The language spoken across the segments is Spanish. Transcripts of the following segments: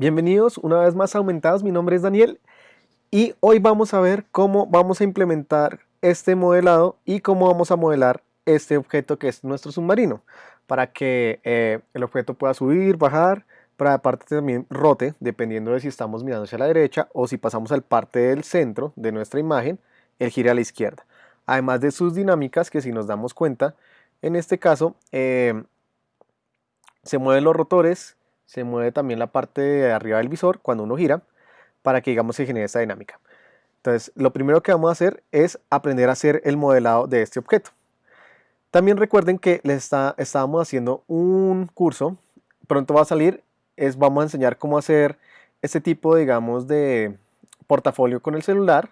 Bienvenidos una vez más a Aumentados, mi nombre es Daniel y hoy vamos a ver cómo vamos a implementar este modelado y cómo vamos a modelar este objeto que es nuestro submarino para que eh, el objeto pueda subir, bajar, para aparte también rote dependiendo de si estamos mirando hacia la derecha o si pasamos al parte del centro de nuestra imagen, el gire a la izquierda. Además de sus dinámicas que si nos damos cuenta, en este caso eh, se mueven los rotores, se mueve también la parte de arriba del visor cuando uno gira para que digamos se genere esta dinámica. Entonces lo primero que vamos a hacer es aprender a hacer el modelado de este objeto. También recuerden que les está, estábamos haciendo un curso, pronto va a salir, es, vamos a enseñar cómo hacer este tipo digamos de portafolio con el celular.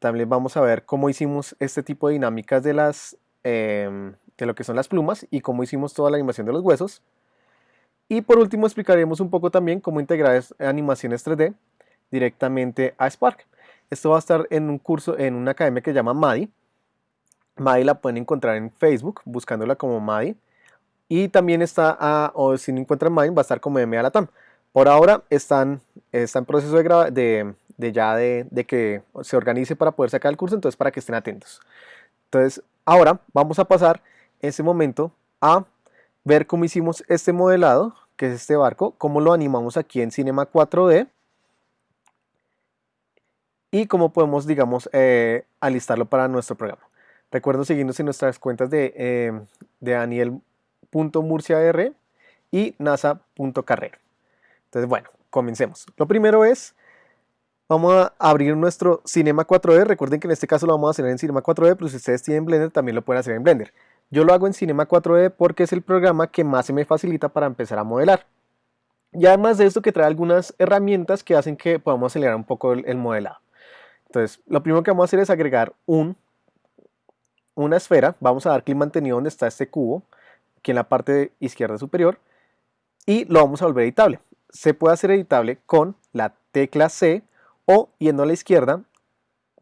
También vamos a ver cómo hicimos este tipo de dinámicas de, las, em, de lo que son las plumas y cómo hicimos toda la animación de los huesos. Y por último explicaremos un poco también cómo integrar animaciones 3D directamente a Spark. Esto va a estar en un curso, en una academia que se llama MADI. MADI la pueden encontrar en Facebook buscándola como MADI. Y también está, o si no encuentran MADI, va a estar como MA Latam. Por ahora están, está en proceso de, de, de ya de, de, que se organice para poder sacar el curso, entonces para que estén atentos. Entonces ahora vamos a pasar ese momento a ver cómo hicimos este modelado, que es este barco, cómo lo animamos aquí en Cinema 4D y cómo podemos, digamos, eh, alistarlo para nuestro programa. Recuerden seguirnos en nuestras cuentas de, eh, de daniel.murciar y nasa.carrera. Entonces, bueno, comencemos. Lo primero es, vamos a abrir nuestro Cinema 4D. Recuerden que en este caso lo vamos a hacer en Cinema 4D, pero si ustedes tienen Blender, también lo pueden hacer en Blender. Yo lo hago en Cinema 4D porque es el programa que más se me facilita para empezar a modelar. Y además de esto que trae algunas herramientas que hacen que podamos acelerar un poco el, modelado. Entonces, lo primero que vamos a hacer es agregar un, una esfera. Vamos a dar clic mantenido donde está este cubo, aquí en la parte izquierda superior, y lo vamos a volver editable. Se puede hacer editable con la tecla C o yendo a la izquierda,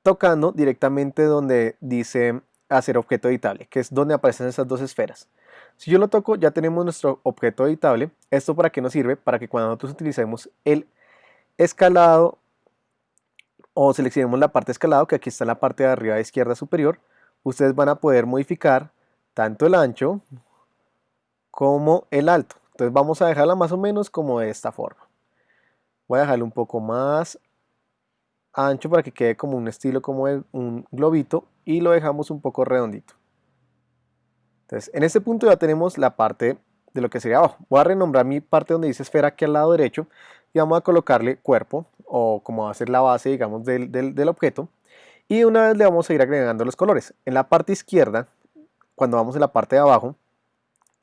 tocando directamente donde dice hacer objeto editable, que es donde aparecen esas dos esferas. Si yo lo toco, ya tenemos nuestro objeto editable. ¿Esto para qué nos sirve? Para que cuando nosotros utilicemos el escalado o seleccionemos la parte escalado, que aquí está la parte de arriba izquierda superior, ustedes van a poder modificar tanto el ancho como el alto. Entonces vamos a dejarla más o menos como de esta forma. Voy a dejarle un poco más ancho para que quede como un estilo como un globito y lo dejamos un poco redondito. Entonces, en este punto ya tenemos la parte de lo que sería abajo. Voy a renombrar mi parte donde dice esfera aquí al lado derecho y vamos a colocarle cuerpo o como va a ser la base, digamos, del, del, objeto. Y una vez le vamos a ir agregando los colores. En la parte izquierda, cuando vamos en la parte de abajo,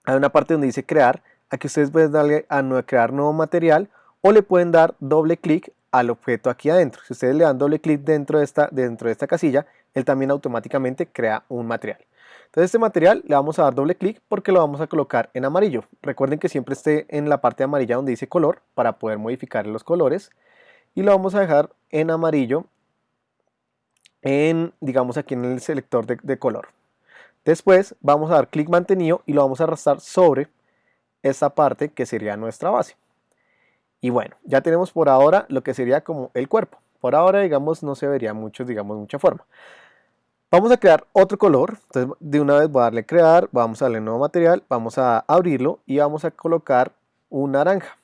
hay una parte donde dice crear. Aquí ustedes pueden darle a crear nuevo material o le pueden dar doble clic al objeto aquí adentro. Si ustedes le dan doble clic dentro de esta, dentro de esta casilla, él también automáticamente crea un material. Entonces este material le vamos a dar doble clic porque lo vamos a colocar en amarillo. Recuerden que siempre esté en la parte amarilla donde dice color para poder modificar los colores. Y lo vamos a dejar en amarillo, en, digamos aquí en el selector de, de color. Después vamos a dar clic mantenido y lo vamos a arrastrar sobre esta parte que sería nuestra base. Y bueno, ya tenemos por ahora lo que sería como el cuerpo. Por ahora, digamos, no se vería mucho, digamos, mucha forma. Vamos a crear otro color, entonces de una vez voy a darle crear, vamos a darle nuevo material, vamos a abrirlo y vamos a colocar un naranja.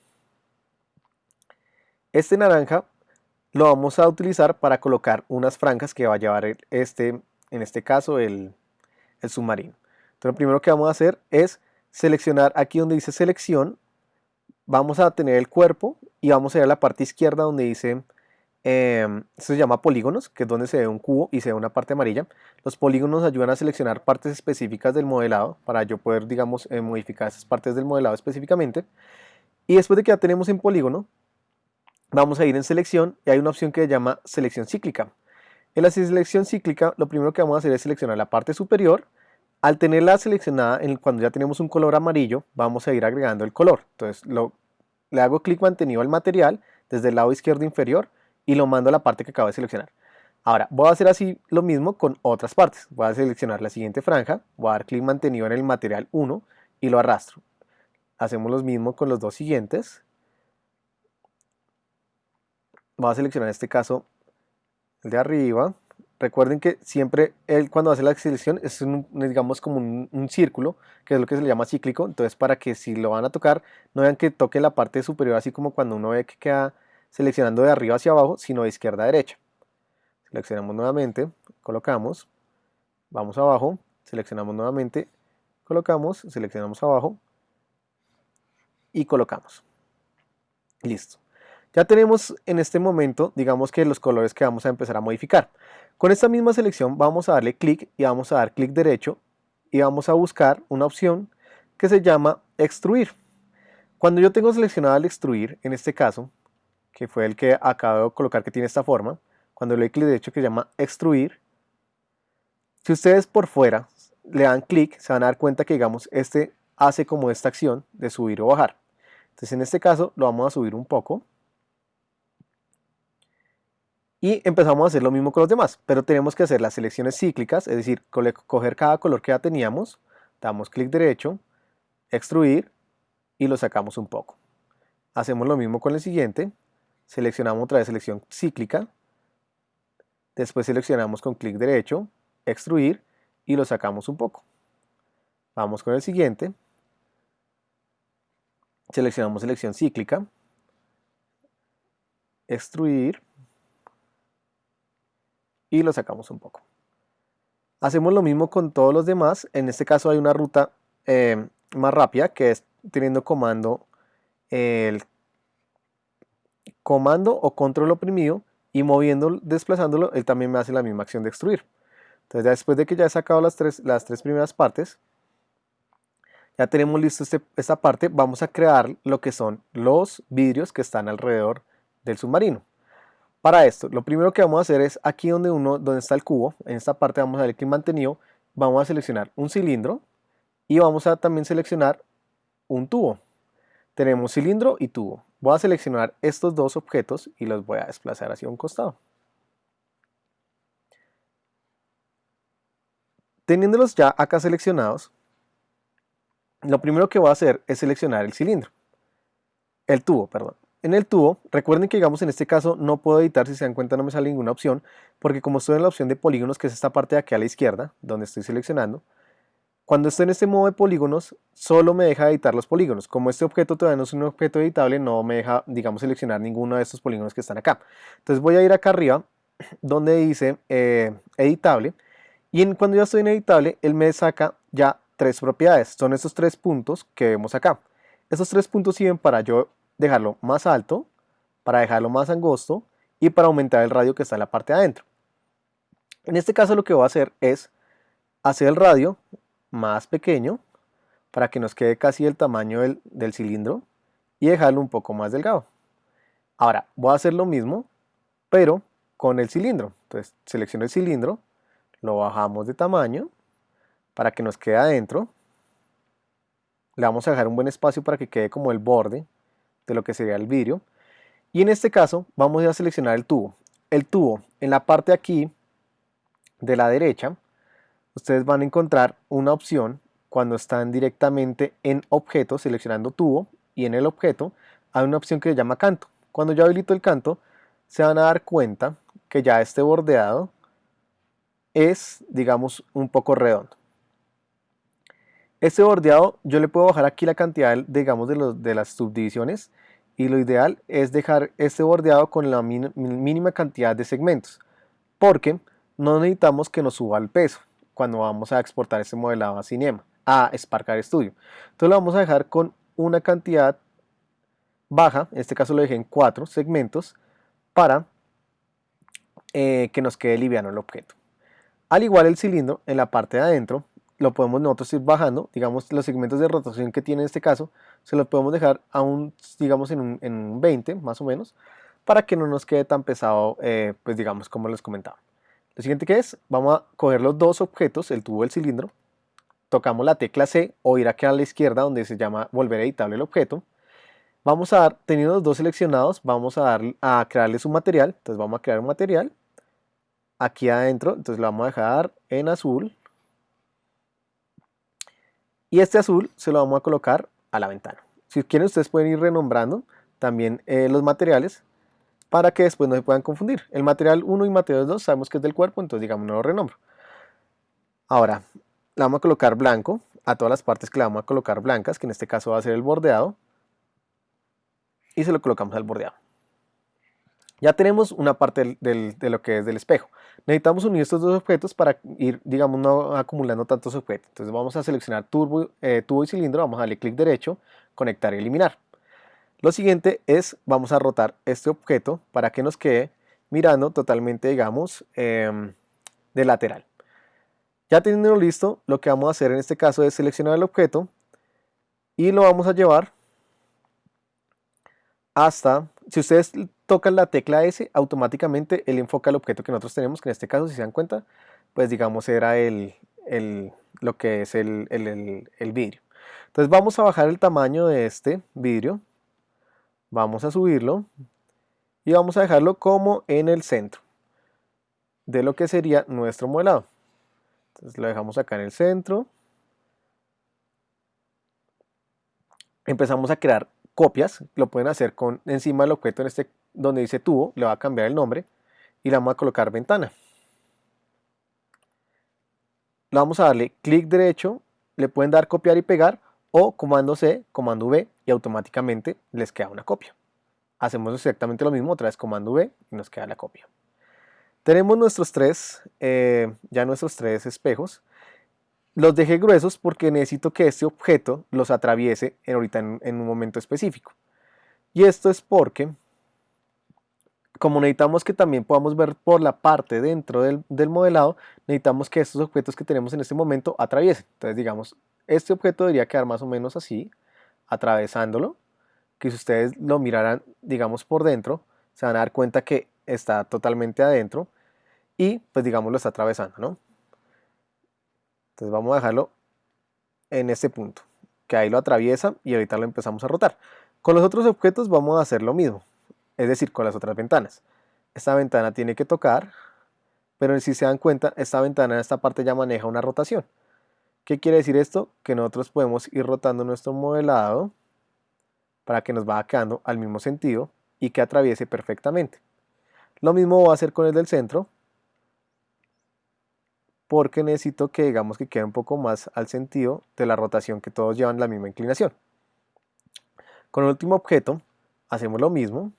Este naranja lo vamos a utilizar para colocar unas franjas que va a llevar este, en este caso el, el submarino. Entonces lo primero que vamos a hacer es seleccionar aquí donde dice selección, vamos a tener el cuerpo y vamos a ir a la parte izquierda donde dice esto se llama polígonos, que es donde se ve un cubo y se ve una parte amarilla. Los polígonos ayudan a seleccionar partes específicas del modelado para yo poder, digamos, eh, modificar esas partes del modelado específicamente. Y después de que ya tenemos en polígono, vamos a ir en selección y hay una opción que se llama selección cíclica. En la selección cíclica, lo primero que vamos a hacer es seleccionar la parte superior. Al tenerla seleccionada, cuando ya tenemos un color amarillo, vamos a ir agregando el color. Entonces, lo, le hago clic mantenido al material desde el lado izquierdo inferior y lo mando a la parte que acabo de seleccionar. Ahora, voy a hacer así lo mismo con otras partes. Voy a seleccionar la siguiente franja, voy a dar clic mantenido en el material 1 y lo arrastro. Hacemos lo mismo con los dos siguientes. voy a seleccionar en este caso el de arriba. Recuerden que siempre él cuando hace la selección es un, digamos como un, círculo, que es lo que se le llama cíclico. Entonces para que si lo van a tocar, no vean que toque la parte superior así como cuando uno ve que queda seleccionando de arriba hacia abajo, sino de izquierda a derecha. Seleccionamos nuevamente, colocamos, vamos abajo, seleccionamos nuevamente, colocamos, seleccionamos abajo y colocamos. Listo. Ya tenemos en este momento, digamos que los colores que vamos a empezar a modificar. Con esta misma selección vamos a darle clic y vamos a dar clic derecho y vamos a buscar una opción que se llama extruir. Cuando yo tengo seleccionado el extruir, en este caso, que fue el que acabo de colocar que tiene esta forma, cuando le doy clic derecho que se llama extruir, si ustedes por fuera le dan clic, se van a dar cuenta que digamos este hace como esta acción de subir o bajar. Entonces en este caso lo vamos a subir un poco. Y empezamos a hacer lo mismo con los demás, pero tenemos que hacer las selecciones cíclicas, es decir, coger cada color que ya teníamos, damos clic derecho, extruir y lo sacamos un poco. Hacemos lo mismo con el siguiente, seleccionamos otra vez selección cíclica, después seleccionamos con clic derecho, extruir y lo sacamos un poco. Vamos con el siguiente, seleccionamos selección cíclica, extruir y lo sacamos un poco. Hacemos lo mismo con todos los demás, en este caso hay una ruta eh, más rápida que es teniendo comando el comando o control oprimido y moviendo, desplazándolo, él también me hace la misma acción de extruir. Entonces después de que ya he sacado las tres, las tres primeras partes, ya tenemos listo este, esta parte, vamos a crear lo que son los vidrios que están alrededor del submarino. Para esto, lo primero que vamos a hacer es aquí donde, uno, donde está el cubo, en esta parte vamos a darle clic mantenido, vamos a seleccionar un cilindro y vamos a también seleccionar un tubo. Tenemos cilindro y tubo. Voy a seleccionar estos dos objetos y los voy a desplazar hacia un costado. Teniéndolos ya acá seleccionados, lo primero que voy a hacer es seleccionar el cilindro, el tubo, perdón. En el tubo, recuerden que digamos en este caso no puedo editar, si se dan cuenta no me sale ninguna opción, porque como estoy en la opción de polígonos, que es esta parte de aquí a la izquierda, donde estoy seleccionando, cuando estoy en este modo de polígonos, solo me deja editar los polígonos. Como este objeto todavía no es un objeto editable, no me deja, digamos, seleccionar ninguno de estos polígonos que están acá. Entonces voy a ir acá arriba, donde dice eh, editable, y cuando ya estoy en editable, él me saca ya tres propiedades. Son estos tres puntos que vemos acá. Estos tres puntos sirven para yo dejarlo más alto, para dejarlo más angosto y para aumentar el radio que está en la parte de adentro. En este caso lo que voy a hacer es hacer el radio más pequeño para que nos quede casi el tamaño del, del cilindro y dejarlo un poco más delgado. Ahora voy a hacer lo mismo pero con el cilindro. Entonces selecciono el cilindro, lo bajamos de tamaño para que nos quede adentro. Le vamos a dejar un buen espacio para que quede como el borde de lo que sería el vidrio. Y en este caso vamos a seleccionar el tubo. El tubo en la parte aquí de la derecha, ustedes van a encontrar una opción cuando están directamente en objeto, seleccionando tubo y en el objeto hay una opción que se llama canto. Cuando yo habilito el canto, se van a dar cuenta que ya este bordeado es, digamos, un poco redondo. Este bordeado yo le puedo bajar aquí la cantidad, digamos, de, los, de las subdivisiones y lo ideal es dejar este bordeado con la mínima cantidad de segmentos porque no necesitamos que nos suba el peso cuando vamos a exportar este modelado a Cinema, a Spark Studio. Entonces lo vamos a dejar con una cantidad baja, en este caso lo dejé en cuatro segmentos para eh, que nos quede liviano el objeto. Al igual el cilindro en la parte de adentro lo podemos nosotros ir bajando, digamos los segmentos de rotación que tiene en este caso, se los podemos dejar a un, digamos en un, en 20 más o menos, para que no nos quede tan pesado, eh, pues digamos como les comentaba. Lo siguiente que es, vamos a coger los dos objetos, el tubo y el cilindro, tocamos la tecla C o ir aquí a la izquierda donde se llama volver editable el objeto, vamos a dar, teniendo los dos seleccionados, vamos a, dar, a crearles un material, entonces vamos a crear un material, aquí adentro, entonces lo vamos a dejar en azul, y este azul se lo vamos a colocar a la ventana. Si quieren ustedes pueden ir renombrando también eh, los materiales. para que después no se puedan confundir. El material 1 y material 2 sabemos que es del cuerpo, entonces digamos no lo renombro. Ahora, le vamos a colocar blanco a todas las partes que le vamos a colocar blancas, que en este caso va a ser el bordeado, y se lo colocamos al bordeado. Ya tenemos una parte de lo que es del espejo. Necesitamos unir estos dos objetos para ir, digamos, no acumulando tantos objetos. Entonces vamos a seleccionar turbo, eh, tubo y cilindro, vamos a darle clic derecho, conectar y eliminar. Lo siguiente es, vamos a rotar este objeto para que nos quede mirando totalmente, digamos, em, de lateral. Ya teniendo listo, lo que vamos a hacer en este caso es seleccionar el objeto y lo vamos a llevar hasta, si ustedes tocan la tecla S, automáticamente él enfoca el objeto que nosotros tenemos, que en este caso, si se dan cuenta, pues digamos era el, lo que es el, el vidrio. Entonces vamos a bajar el tamaño de este vidrio, vamos a subirlo y vamos a dejarlo como en el centro de lo que sería nuestro modelado. Entonces lo dejamos acá en el centro. Empezamos a crear copias, lo pueden hacer con encima del objeto en este donde dice tubo, le va a cambiar el nombre y le vamos a colocar ventana. Le vamos a darle clic derecho, le pueden dar copiar y pegar o comando C, comando V y automáticamente les queda una copia. Hacemos exactamente lo mismo, otra vez comando V y nos queda la copia. Tenemos nuestros tres, eh, ya nuestros tres espejos. Los dejé gruesos porque necesito que este objeto los atraviese en, en, un momento específico. Y esto es porque, como necesitamos que también podamos ver por la parte dentro del, del, modelado, necesitamos que estos objetos que tenemos en este momento atraviesen. Entonces digamos, este objeto debería quedar más o menos así, atravesándolo, que si ustedes lo miraran, digamos, por dentro, se van a dar cuenta que está totalmente adentro y, pues digamos, lo está atravesando, ¿no? Entonces vamos a dejarlo en este punto, que ahí lo atraviesa y ahorita lo empezamos a rotar. Con los otros objetos vamos a hacer lo mismo, es decir, con las otras ventanas. Esta ventana tiene que tocar, pero si se dan cuenta, esta ventana en esta parte ya maneja una rotación. ¿Qué quiere decir esto? Que nosotros podemos ir rotando nuestro modelado para que nos vaya quedando al mismo sentido y que atraviese perfectamente. Lo mismo va a hacer con el del centro, porque necesito que digamos que quede un poco más al sentido de la rotación que todos llevan la misma inclinación. Con el último objeto hacemos lo mismo,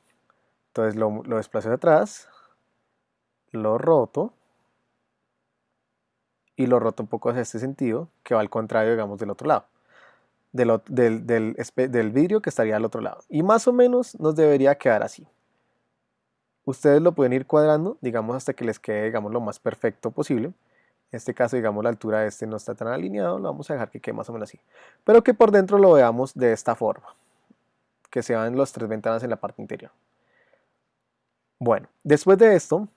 entonces lo, lo desplazo hacia atrás, lo roto y lo roto un poco hacia este sentido que va al contrario digamos del otro lado. Del, del, vidrio que estaría al otro lado. Y más o menos nos debería quedar así. Ustedes lo pueden ir cuadrando, digamos, hasta que les quede, digamos, lo más perfecto posible. En este caso, digamos, la altura de este no está tan alineado, lo vamos a dejar que quede más o menos así. Pero que por dentro lo veamos de esta forma, que se vean las tres ventanas en la parte interior. Bueno, después de esto,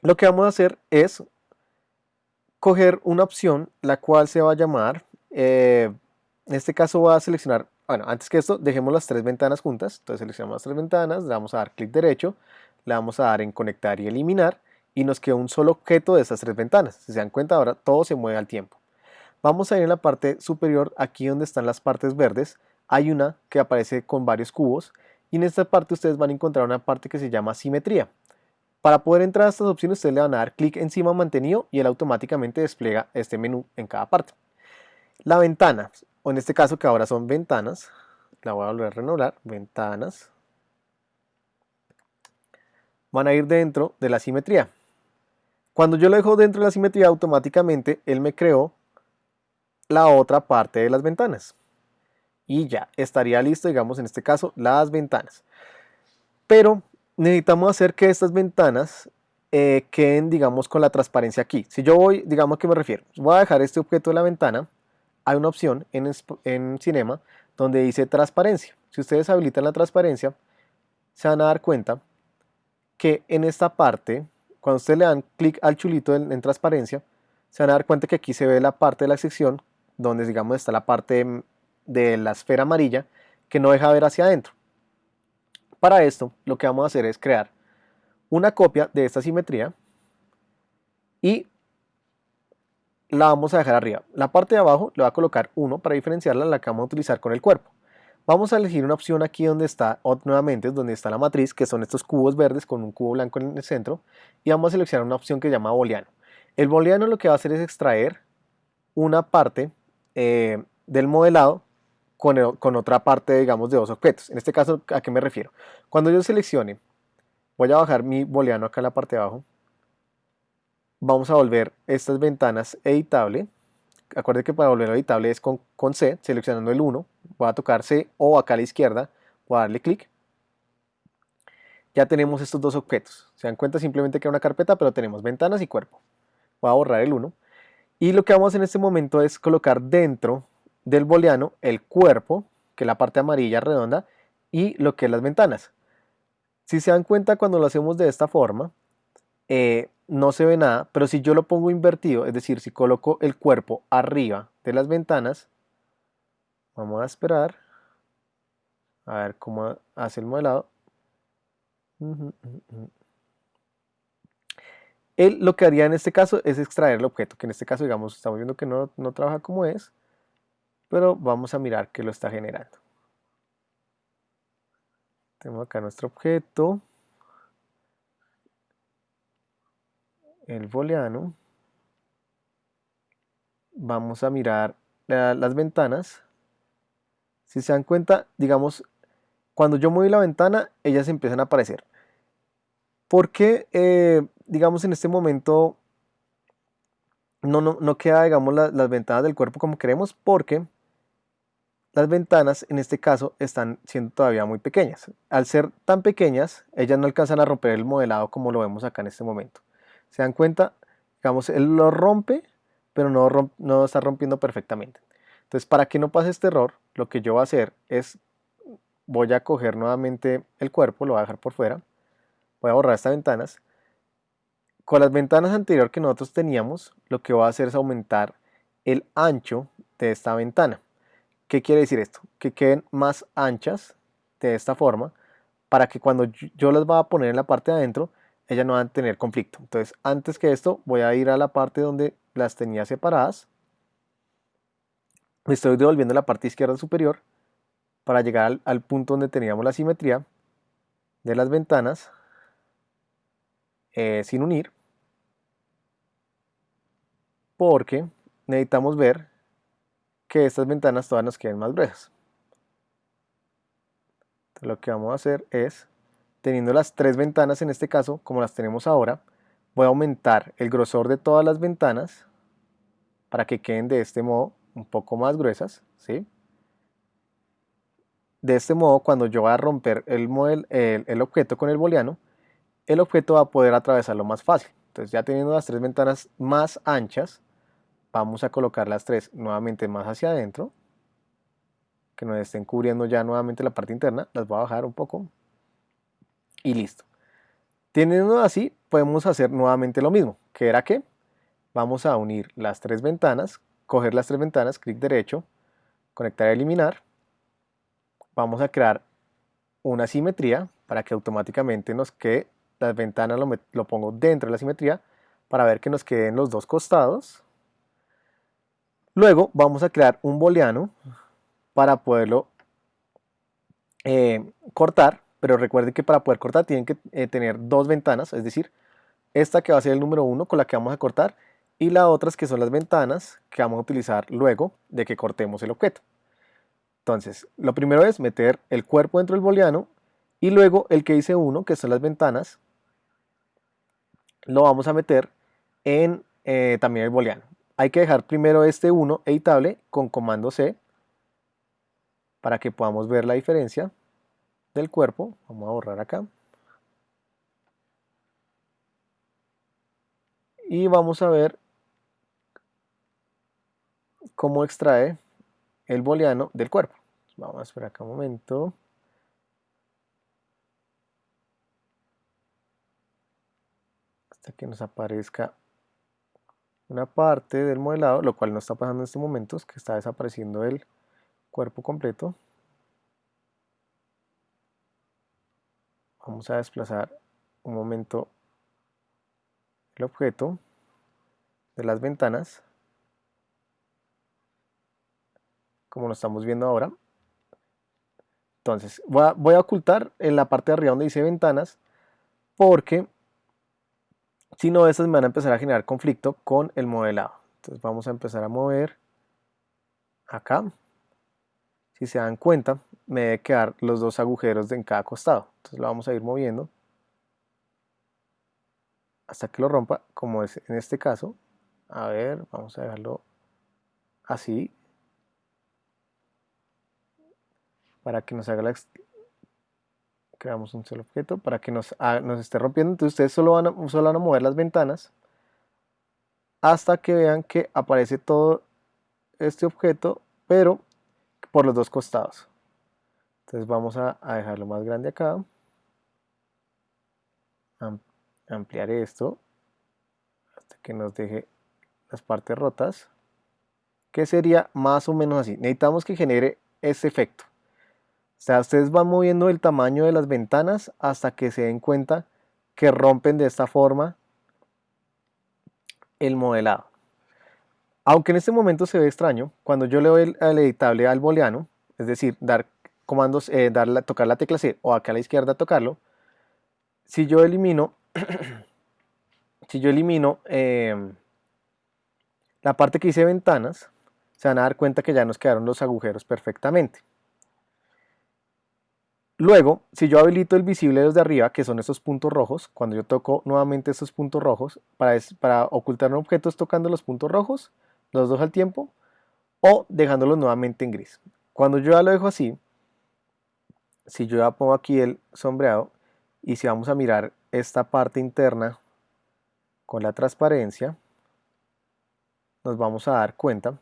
lo que vamos a hacer es coger una opción, la cual se va a llamar, eh, en este caso voy a seleccionar, bueno, antes que esto, dejemos las tres ventanas juntas, entonces seleccionamos las tres ventanas, le vamos a dar clic derecho, le vamos a dar en conectar y eliminar, y nos queda un solo objeto de estas tres ventanas. Si se dan cuenta ahora todo se mueve al tiempo. Vamos a ir en la parte superior, aquí donde están las partes verdes, hay una que aparece con varios cubos y en esta parte ustedes van a encontrar una parte que se llama simetría. Para poder entrar a estas opciones ustedes le van a dar clic encima mantenido y él automáticamente despliega este menú en cada parte. La ventana, o en este caso que ahora son ventanas, la voy a volver a renovar, ventanas, van a ir dentro de la simetría. Cuando yo lo dejo dentro de la simetría, automáticamente él me creó la otra parte de las ventanas. Y ya, estaría listo, digamos, en este caso, las ventanas. Pero necesitamos hacer que estas ventanas eh, queden, digamos, con la transparencia aquí. Si yo voy, digamos, que me refiero? Voy a dejar este objeto de la ventana. Hay una opción en, en Cinema donde dice transparencia. Si ustedes habilitan la transparencia, se van a dar cuenta que en esta parte cuando ustedes le dan clic al chulito en, transparencia, se van a dar cuenta que aquí se ve la parte de la sección donde digamos está la parte de la esfera amarilla que no deja ver hacia adentro. Para esto lo que vamos a hacer es crear una copia de esta simetría y la vamos a dejar arriba. La parte de abajo le va a colocar 1 para diferenciarla la que vamos a utilizar con el cuerpo. Vamos a elegir una opción aquí donde está, nuevamente, donde está la matriz, que son estos cubos verdes con un cubo blanco en el centro, y vamos a seleccionar una opción que se llama booleano. El booleano lo que va a hacer es extraer una parte eh, del modelado con, con, otra parte, digamos, de dos objetos. En este caso, ¿a qué me refiero? Cuando yo seleccione, voy a bajar mi booleano acá en la parte de abajo, vamos a volver estas ventanas editable. Acuérdense que para volverlo editable es con, con C, seleccionando el 1, voy a tocar C o acá a la izquierda, voy a darle clic. Ya tenemos estos dos objetos. Se dan cuenta simplemente que era una carpeta, pero tenemos ventanas y cuerpo. Voy a borrar el 1. Y lo que vamos a hacer en este momento es colocar dentro del booleano el cuerpo, que es la parte amarilla redonda, y lo que es las ventanas. Si se dan cuenta cuando lo hacemos de esta forma, eh, no se ve nada, pero si yo lo pongo invertido, es decir, si coloco el cuerpo arriba de las ventanas, vamos a esperar a ver cómo hace el modelado. Él lo que haría en este caso es extraer el objeto, que en este caso, digamos, estamos viendo que no, no trabaja como es, pero vamos a mirar que lo está generando. Tenemos acá nuestro objeto. el booleano, vamos a mirar las ventanas. Si se dan cuenta, digamos, cuando yo muevo la ventana, ellas empiezan a aparecer. ¿Por qué, eh, digamos, en este momento no, no, no queda, digamos, las ventanas del cuerpo como queremos? Porque las ventanas, en este caso, están siendo todavía muy pequeñas. Al ser tan pequeñas, ellas no alcanzan a romper el modelado como lo vemos acá en este momento. ¿Se dan cuenta? Digamos, él lo rompe, pero no, no está rompiendo perfectamente. Entonces, para que no pase este error, lo que yo voy a hacer es, voy a coger nuevamente el cuerpo, lo voy a dejar por fuera, voy a borrar estas ventanas. Con las ventanas anteriores que nosotros teníamos, lo que voy a hacer es aumentar el ancho de esta ventana. ¿Qué quiere decir esto? Que queden más anchas de esta forma para que cuando yo las vaya a poner en la parte de adentro, ellas no van a tener conflicto. Entonces, antes que esto, voy a ir a la parte donde las tenía separadas. Me estoy devolviendo la parte izquierda superior para llegar al, punto donde teníamos la simetría de las ventanas eh, sin unir. Porque necesitamos ver que estas ventanas todas nos queden más gruesas. Entonces, lo que vamos a hacer es teniendo las tres ventanas en este caso, como las tenemos ahora, voy a aumentar el grosor de todas las ventanas para que queden de este modo un poco más gruesas, ¿sí? De este modo, cuando yo voy a romper el, el, objeto con el booleano, el objeto va a poder atravesarlo más fácil. Entonces ya teniendo las tres ventanas más anchas, vamos a colocar las tres nuevamente más hacia adentro, que nos estén cubriendo ya nuevamente la parte interna, las voy a bajar un poco, y listo. Teniendo así, podemos hacer nuevamente lo mismo, que era que vamos a unir las tres ventanas, coger las tres ventanas, clic derecho, conectar y eliminar. Vamos a crear una simetría para que automáticamente nos quede, las ventanas lo, lo pongo dentro de la simetría para ver que nos queden los dos costados. Luego vamos a crear un booleano para poderlo eh, cortar pero recuerden que para poder cortar tienen que eh, tener dos ventanas, es decir, esta que va a ser el número 1 con la que vamos a cortar y las otras que son las ventanas que vamos a utilizar luego de que cortemos el objeto. Entonces, lo primero es meter el cuerpo dentro del booleano y luego el que dice 1, que son las ventanas, lo vamos a meter en eh, también el booleano. Hay que dejar primero este 1 editable con comando C para que podamos ver la diferencia del cuerpo, vamos a borrar acá. Y vamos a ver cómo extrae el booleano del cuerpo. Vamos a esperar acá un momento. Hasta que nos aparezca una parte del modelado, lo cual no está pasando en este momento, es que está desapareciendo el cuerpo completo. vamos a desplazar un momento el objeto de las ventanas como lo estamos viendo ahora Entonces, voy a, ocultar en la parte de arriba donde dice ventanas, porque si no, estas me van a empezar a generar conflicto con el modelado. Entonces vamos a empezar a mover acá. Si se dan cuenta, me debe quedar los dos agujeros en cada costado. Entonces lo vamos a ir moviendo hasta que lo rompa, como es en este caso. A ver, vamos a dejarlo así. Para que nos haga la... Creamos un solo objeto para que nos, nos esté rompiendo. Entonces ustedes solo van, a, solo van a mover las ventanas hasta que vean que aparece todo este objeto, pero por los dos costados. Entonces vamos a, dejarlo más grande acá. ampliar esto hasta que nos deje las partes rotas. Que sería más o menos así. Necesitamos que genere ese efecto. Sea, ustedes van moviendo el tamaño de las ventanas hasta que se den cuenta que rompen de esta forma el modelado. Aunque en este momento se ve extraño, cuando yo le doy al editable al booleano, es decir, dar comandos, eh, tocar la tecla C o acá a la izquierda tocarlo, si yo elimino, si yo elimino em, la parte que dice ventanas, se van a dar cuenta que ya nos quedaron los agujeros perfectamente. Luego, si yo habilito el visible desde arriba, que son estos puntos rojos, cuando yo toco nuevamente estos puntos rojos, para, para ocultar objetos tocando los puntos rojos, los dos al tiempo, o dejándolos nuevamente en gris. Cuando yo ya lo dejo así, si yo ya pongo aquí el sombreado, y si vamos a mirar esta parte interna con la transparencia, nos vamos a dar cuenta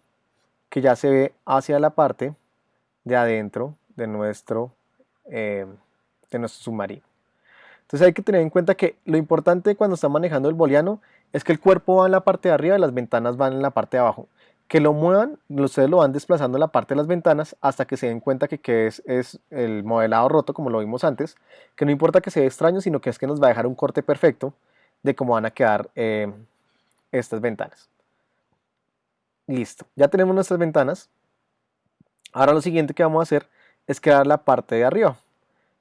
que ya se ve hacia la parte de adentro de nuestro, eh, de nuestro submarino. Entonces hay que tener en cuenta que lo importante cuando está manejando el boliano es que el cuerpo va en la parte de arriba y las ventanas van en la parte de abajo. Que lo muevan, ustedes lo van desplazando en la parte de las ventanas hasta que se den cuenta que, es, es, el modelado roto como lo vimos antes. Que no importa que sea extraño, sino que es que nos va a dejar un corte perfecto de cómo van a quedar eh, estas ventanas. Listo, ya tenemos nuestras ventanas. Ahora lo siguiente que vamos a hacer es crear la parte de arriba.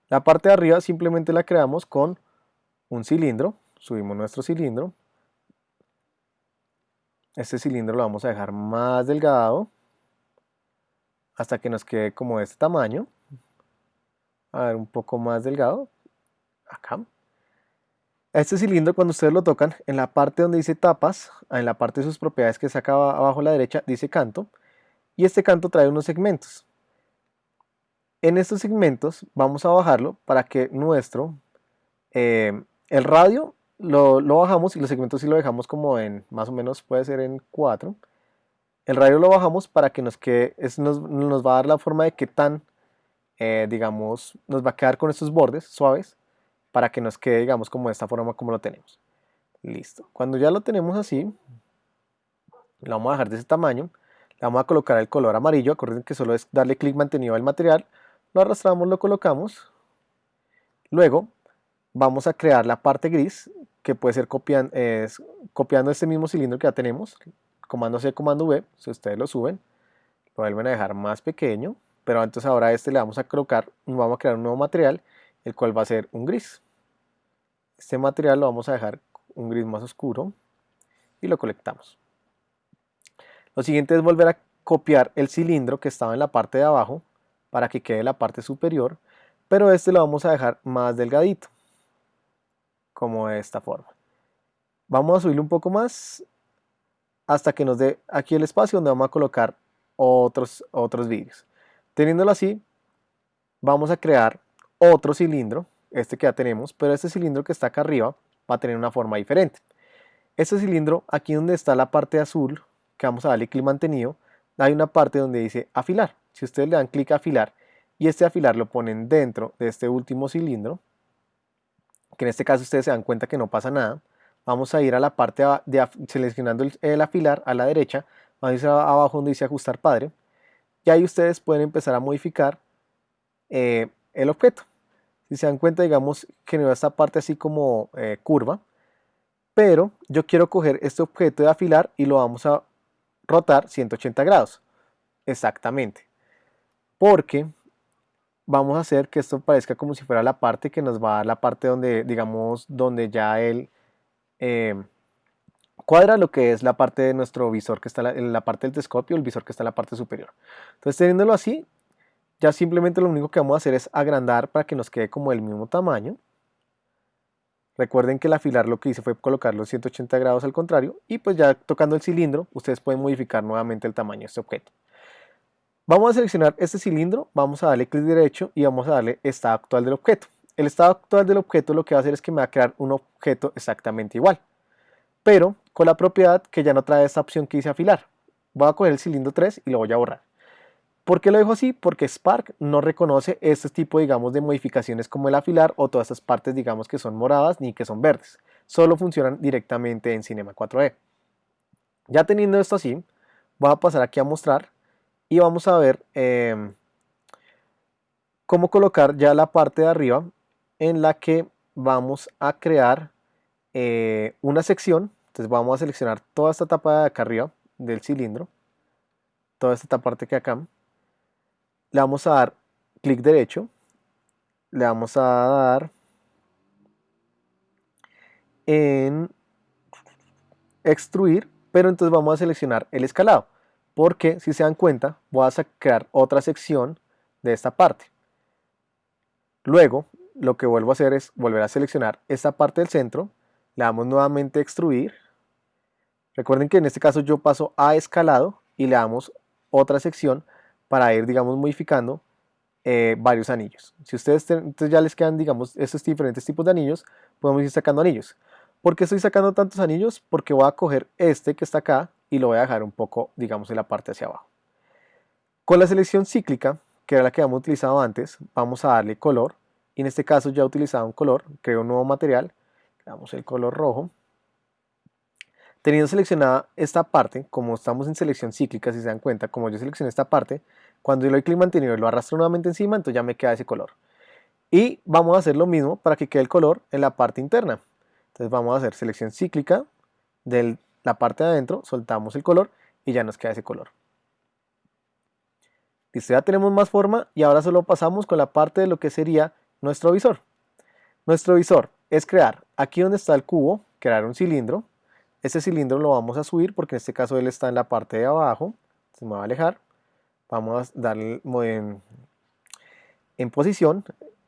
La parte de arriba simplemente la creamos con un cilindro. Subimos nuestro cilindro este cilindro lo vamos a dejar más delgado hasta que nos quede como de este tamaño. A ver, un poco más delgado. Acá. Este cilindro cuando ustedes lo tocan, en la parte donde dice tapas, en la parte de sus propiedades que saca abajo a la derecha, dice canto. Y este canto trae unos segmentos. En estos segmentos vamos a bajarlo para que nuestro, eh, el radio lo, bajamos y los segmentos sí lo dejamos como en, más o menos puede ser en 4. El radio lo bajamos para que nos quede, nos, nos va a dar la forma de que tan, eh, digamos, nos va a quedar con estos bordes suaves para que nos quede, digamos, como de esta forma como lo tenemos. Listo. Cuando ya lo tenemos así, lo vamos a dejar de ese tamaño, le vamos a colocar el color amarillo, acuérdense que solo es darle clic mantenido al material, lo arrastramos, lo colocamos, luego vamos a crear la parte gris que puede ser copiando, este mismo cilindro que ya tenemos, comando C, comando V, si ustedes lo suben, lo vuelven a dejar más pequeño, pero entonces ahora a este le vamos a colocar, vamos a crear un nuevo material, el cual va a ser un gris. Este material lo vamos a dejar un gris más oscuro y lo colectamos. Lo siguiente es volver a copiar el cilindro que estaba en la parte de abajo para que quede la parte superior, pero este lo vamos a dejar más delgadito como de esta forma. Vamos a subirle un poco más hasta que nos dé aquí el espacio donde vamos a colocar otros, otros vídeos. Teniéndolo así, vamos a crear otro cilindro, este que ya tenemos, pero este cilindro que está acá arriba va a tener una forma diferente. Este cilindro, aquí donde está la parte azul, que vamos a darle clic mantenido, hay una parte donde dice afilar. Si ustedes le dan clic a afilar y este afilar lo ponen dentro de este último cilindro, que en este caso ustedes se dan cuenta que no pasa nada, vamos a ir a la parte de seleccionando el, afilar a la derecha, vamos a ir abajo donde dice ajustar padre, y ahí ustedes pueden empezar a modificar eh, el objeto. Si se dan cuenta, digamos, genera esta parte así como eh, curva, pero yo quiero coger este objeto de afilar y lo vamos a rotar 180 grados, exactamente, porque vamos a hacer que esto parezca como si fuera la parte que nos va a dar la parte donde, digamos, donde ya él eh, cuadra lo que es la parte de nuestro visor que está en la parte del telescopio, el visor que está en la parte superior. Entonces, teniéndolo así, ya simplemente lo único que vamos a hacer es agrandar para que nos quede como el mismo tamaño. Recuerden que el afilar lo que hice fue colocarlo 180 grados al contrario y pues ya tocando el cilindro ustedes pueden modificar nuevamente el tamaño de este objeto. Vamos a seleccionar este cilindro, vamos a darle clic derecho y vamos a darle estado actual del objeto. El estado actual del objeto lo que va a hacer es que me va a crear un objeto exactamente igual, pero con la propiedad que ya no trae esta opción que dice afilar. Voy a coger el cilindro 3 y lo voy a borrar. ¿Por qué lo dejo así? Porque Spark no reconoce este tipo, digamos, de modificaciones como el afilar o todas estas partes, digamos, que son moradas ni que son verdes. Solo funcionan directamente en Cinema 4D. Ya teniendo esto así, voy a pasar aquí a mostrar y vamos a ver em, cómo colocar ya la parte de arriba en la que vamos a crear eh, una sección. Entonces vamos a seleccionar toda esta tapa de acá arriba del cilindro, toda esta parte que acá le vamos a dar clic derecho, le vamos a dar en extruir, pero entonces vamos a seleccionar el escalado, porque si se dan cuenta, voy a sacar otra sección de esta parte. Luego, lo que vuelvo a hacer es volver a seleccionar esta parte del centro, le damos nuevamente extruir. Recuerden que en este caso yo paso a escalado y le damos otra sección para ir, digamos, modificando eh, varios anillos. Si ustedes ya les quedan, digamos, estos diferentes tipos de anillos, podemos ir sacando anillos. ¿Por qué estoy sacando tantos anillos? Porque voy a coger este que está acá y lo voy a dejar un poco, digamos, en la parte hacia abajo. Con la selección cíclica, que era la que habíamos utilizado antes, vamos a darle color. Y en este caso ya he utilizado un color, creo un nuevo material, damos el color rojo. Teniendo seleccionada esta parte, como estamos en selección cíclica, si se dan cuenta, como yo seleccioné esta parte, cuando yo le doy clic mantenido y lo arrastro nuevamente encima, entonces ya me queda ese color. Y vamos a hacer lo mismo para que quede el color en la parte interna. Entonces vamos a hacer selección cíclica de la parte de adentro, soltamos el color y ya nos queda ese color. Listo, ya tenemos más forma y ahora solo pasamos con la parte de lo que sería nuestro visor. Nuestro visor es crear, aquí donde está el cubo, crear un cilindro. Este cilindro lo vamos a subir porque en este caso él está en la parte de abajo. Se me va a alejar. Vamos a darle en, posición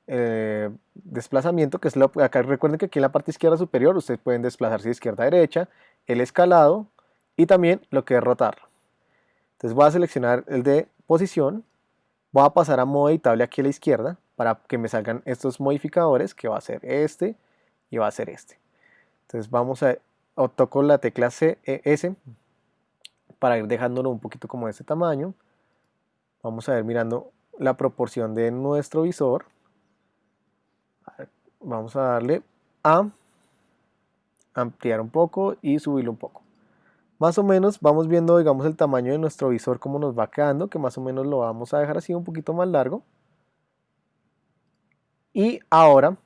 eh, desplazamiento, que es lo acá recuerden que aquí en la parte izquierda superior ustedes pueden desplazarse de izquierda a derecha, el escalado y también lo que es rotar. Entonces voy a seleccionar el de posición, voy a pasar a modo editable aquí a la izquierda para que me salgan estos modificadores que va a ser este y va a ser este. Entonces vamos a o toco la tecla C, e, S para ir dejándolo un poquito como de este tamaño. Vamos a ver mirando la proporción de nuestro visor. Vamos a darle a ampliar un poco y subirlo un poco. Más o menos vamos viendo digamos el tamaño de nuestro visor como nos va quedando, que más o menos lo vamos a dejar así un poquito más largo. Y ahora,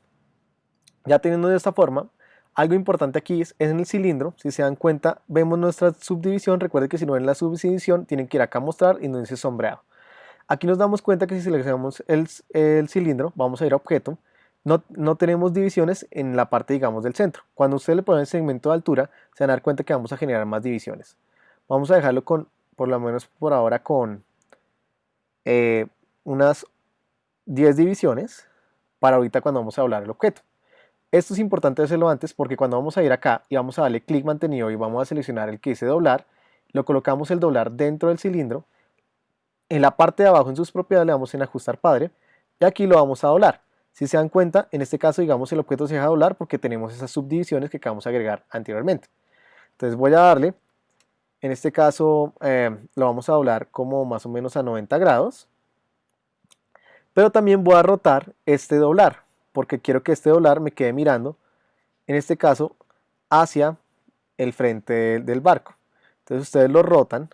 ya teniendo de esta forma, algo importante aquí es, en el cilindro, si se dan cuenta, vemos nuestra subdivisión, recuerden que si no ven la subdivisión tienen que ir acá a mostrar y no dice sombreado. Aquí nos damos cuenta que si seleccionamos el, cilindro, vamos a ir a objeto, no, no, tenemos divisiones en la parte digamos del centro. Cuando usted le pone el segmento de altura, se van a dar cuenta que vamos a generar más divisiones. Vamos a dejarlo con, por lo menos por ahora, con eh, unas 10 divisiones para ahorita cuando vamos a hablar el objeto. Esto es importante hacerlo antes porque cuando vamos a ir acá y vamos a darle clic mantenido y vamos a seleccionar el que dice doblar, lo colocamos el doblar dentro del cilindro. En la parte de abajo en sus propiedades le damos en ajustar padre y aquí lo vamos a doblar. Si se dan cuenta, en este caso digamos el objeto se deja doblar porque tenemos esas subdivisiones que acabamos de agregar anteriormente. Entonces voy a darle, en este caso eh, lo vamos a doblar como más o menos a 90 grados. Pero también voy a rotar este doblar porque quiero que este doblar me quede mirando, en este caso, hacia el frente del barco. Entonces ustedes lo rotan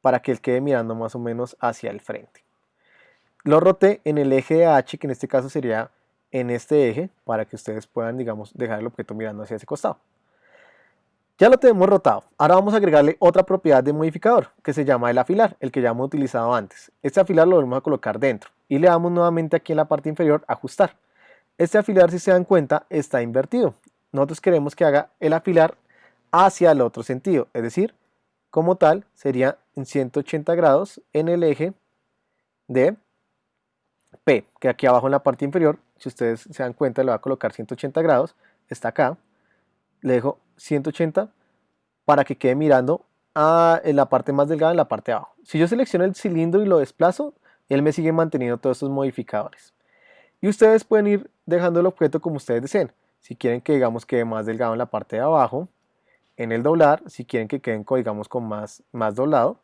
para que él quede mirando más o menos hacia el frente. Lo roté en el eje H, que en este caso sería en este eje, para que ustedes puedan, digamos, dejar el objeto mirando hacia ese costado. Ya lo tenemos rotado. Ahora vamos a agregarle otra propiedad de modificador, que se llama el afilar, el que ya hemos utilizado antes. Este afilar lo vamos a colocar dentro. y le damos nuevamente aquí en la parte inferior ajustar. Este afilar, si se dan cuenta, está invertido. Nosotros queremos que haga el afilar hacia el otro sentido, es decir, como tal sería en 180 grados en el eje de P, que aquí abajo en la parte inferior, si ustedes se dan cuenta, le voy a colocar 180 grados, está acá, le dejo 180 para que quede mirando a en la parte más delgada en la parte de abajo. Si yo selecciono el cilindro y lo desplazo, él me sigue manteniendo todos estos modificadores. Y ustedes pueden ir dejando el objeto como ustedes deseen. Si quieren que digamos quede más delgado en la parte de abajo, en el doblar, si quieren que queden digamos con más, más doblado.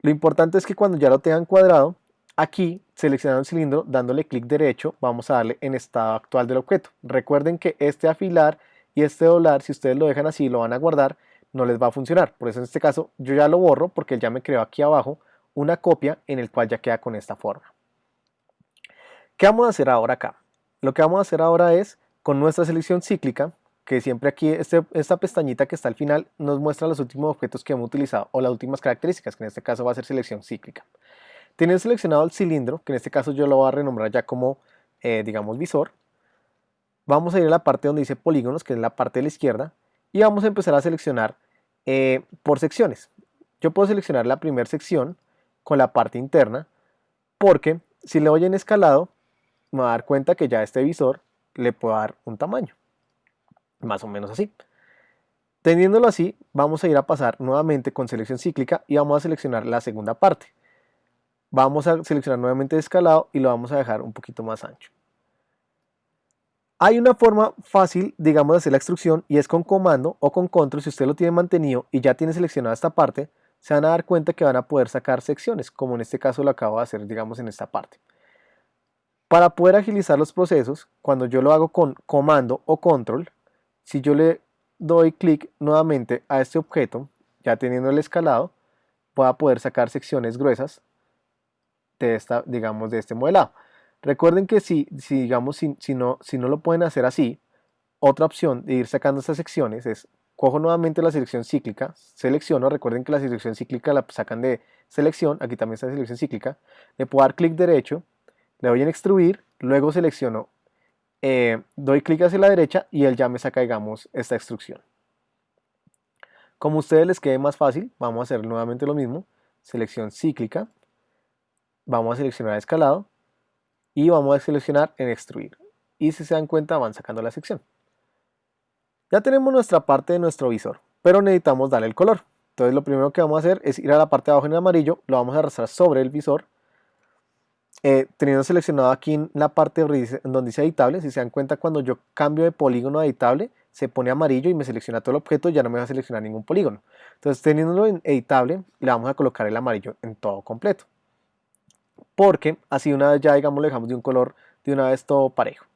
Lo importante es que cuando ya lo tengan cuadrado, aquí seleccionando el cilindro, dándole clic derecho, vamos a darle en estado actual del objeto. Recuerden que este afilar y este doblar, si ustedes lo dejan así y lo van a guardar, no les va a funcionar. Por eso en este caso yo ya lo borro porque ya me creó aquí abajo una copia en el cual ya queda con esta forma. ¿Qué vamos a hacer ahora acá? Lo que vamos a hacer ahora es con nuestra selección cíclica, que siempre aquí este, esta pestañita que está al final nos muestra los últimos objetos que hemos utilizado o las últimas características, que en este caso va a ser selección cíclica. Teniendo seleccionado el cilindro, que en este caso yo lo voy a renombrar ya como, eh, digamos, visor, vamos a ir a la parte donde dice polígonos, que es la parte de la izquierda, y vamos a empezar a seleccionar eh, por secciones. Yo puedo seleccionar la primera sección con la parte interna, porque si le doy en escalado, me va a dar cuenta que ya este visor le puedo dar un tamaño más o menos así. Teniéndolo así, vamos a ir a pasar nuevamente con selección cíclica y vamos a seleccionar la segunda parte. Vamos a seleccionar nuevamente escalado y lo vamos a dejar un poquito más ancho. Hay una forma fácil, digamos, de hacer la extrusión y es con comando o con control. Si usted lo tiene mantenido y ya tiene seleccionada esta parte, se van a dar cuenta que van a poder sacar secciones, como en este caso lo acabo de hacer, digamos, en esta parte. Para poder agilizar los procesos, cuando yo lo hago con comando o control, si yo le doy clic nuevamente a este objeto, ya teniendo el escalado, voy a poder sacar secciones gruesas de esta, digamos, de este modelado. Recuerden que si, si digamos, si, no, si no lo pueden hacer así, otra opción de ir sacando estas secciones es, cojo nuevamente la selección cíclica, selecciono, recuerden que la selección cíclica la sacan de selección, aquí también está la selección cíclica, le puedo dar clic derecho, le doy en extruir, luego selecciono eh, doy clic hacia la derecha y él ya me saca, digamos, esta extrusión. Como a ustedes les quede más fácil, vamos a hacer nuevamente lo mismo. Selección cíclica. Vamos a seleccionar escalado. Y vamos a seleccionar en extruir. Y si se dan cuenta, van sacando la sección. Ya tenemos nuestra parte de nuestro visor, pero necesitamos darle el color. Entonces lo primero que vamos a hacer es ir a la parte de abajo en amarillo, lo vamos a arrastrar sobre el visor eh, teniendo seleccionado aquí en la parte donde dice editable, si se dan cuenta cuando yo cambio de polígono a editable, se pone amarillo y me selecciona todo el objeto, ya no me va a seleccionar ningún polígono. Entonces teniéndolo en editable, le vamos a colocar el amarillo en todo completo. Porque así una vez ya digamos lo dejamos de un color de una vez todo parejo.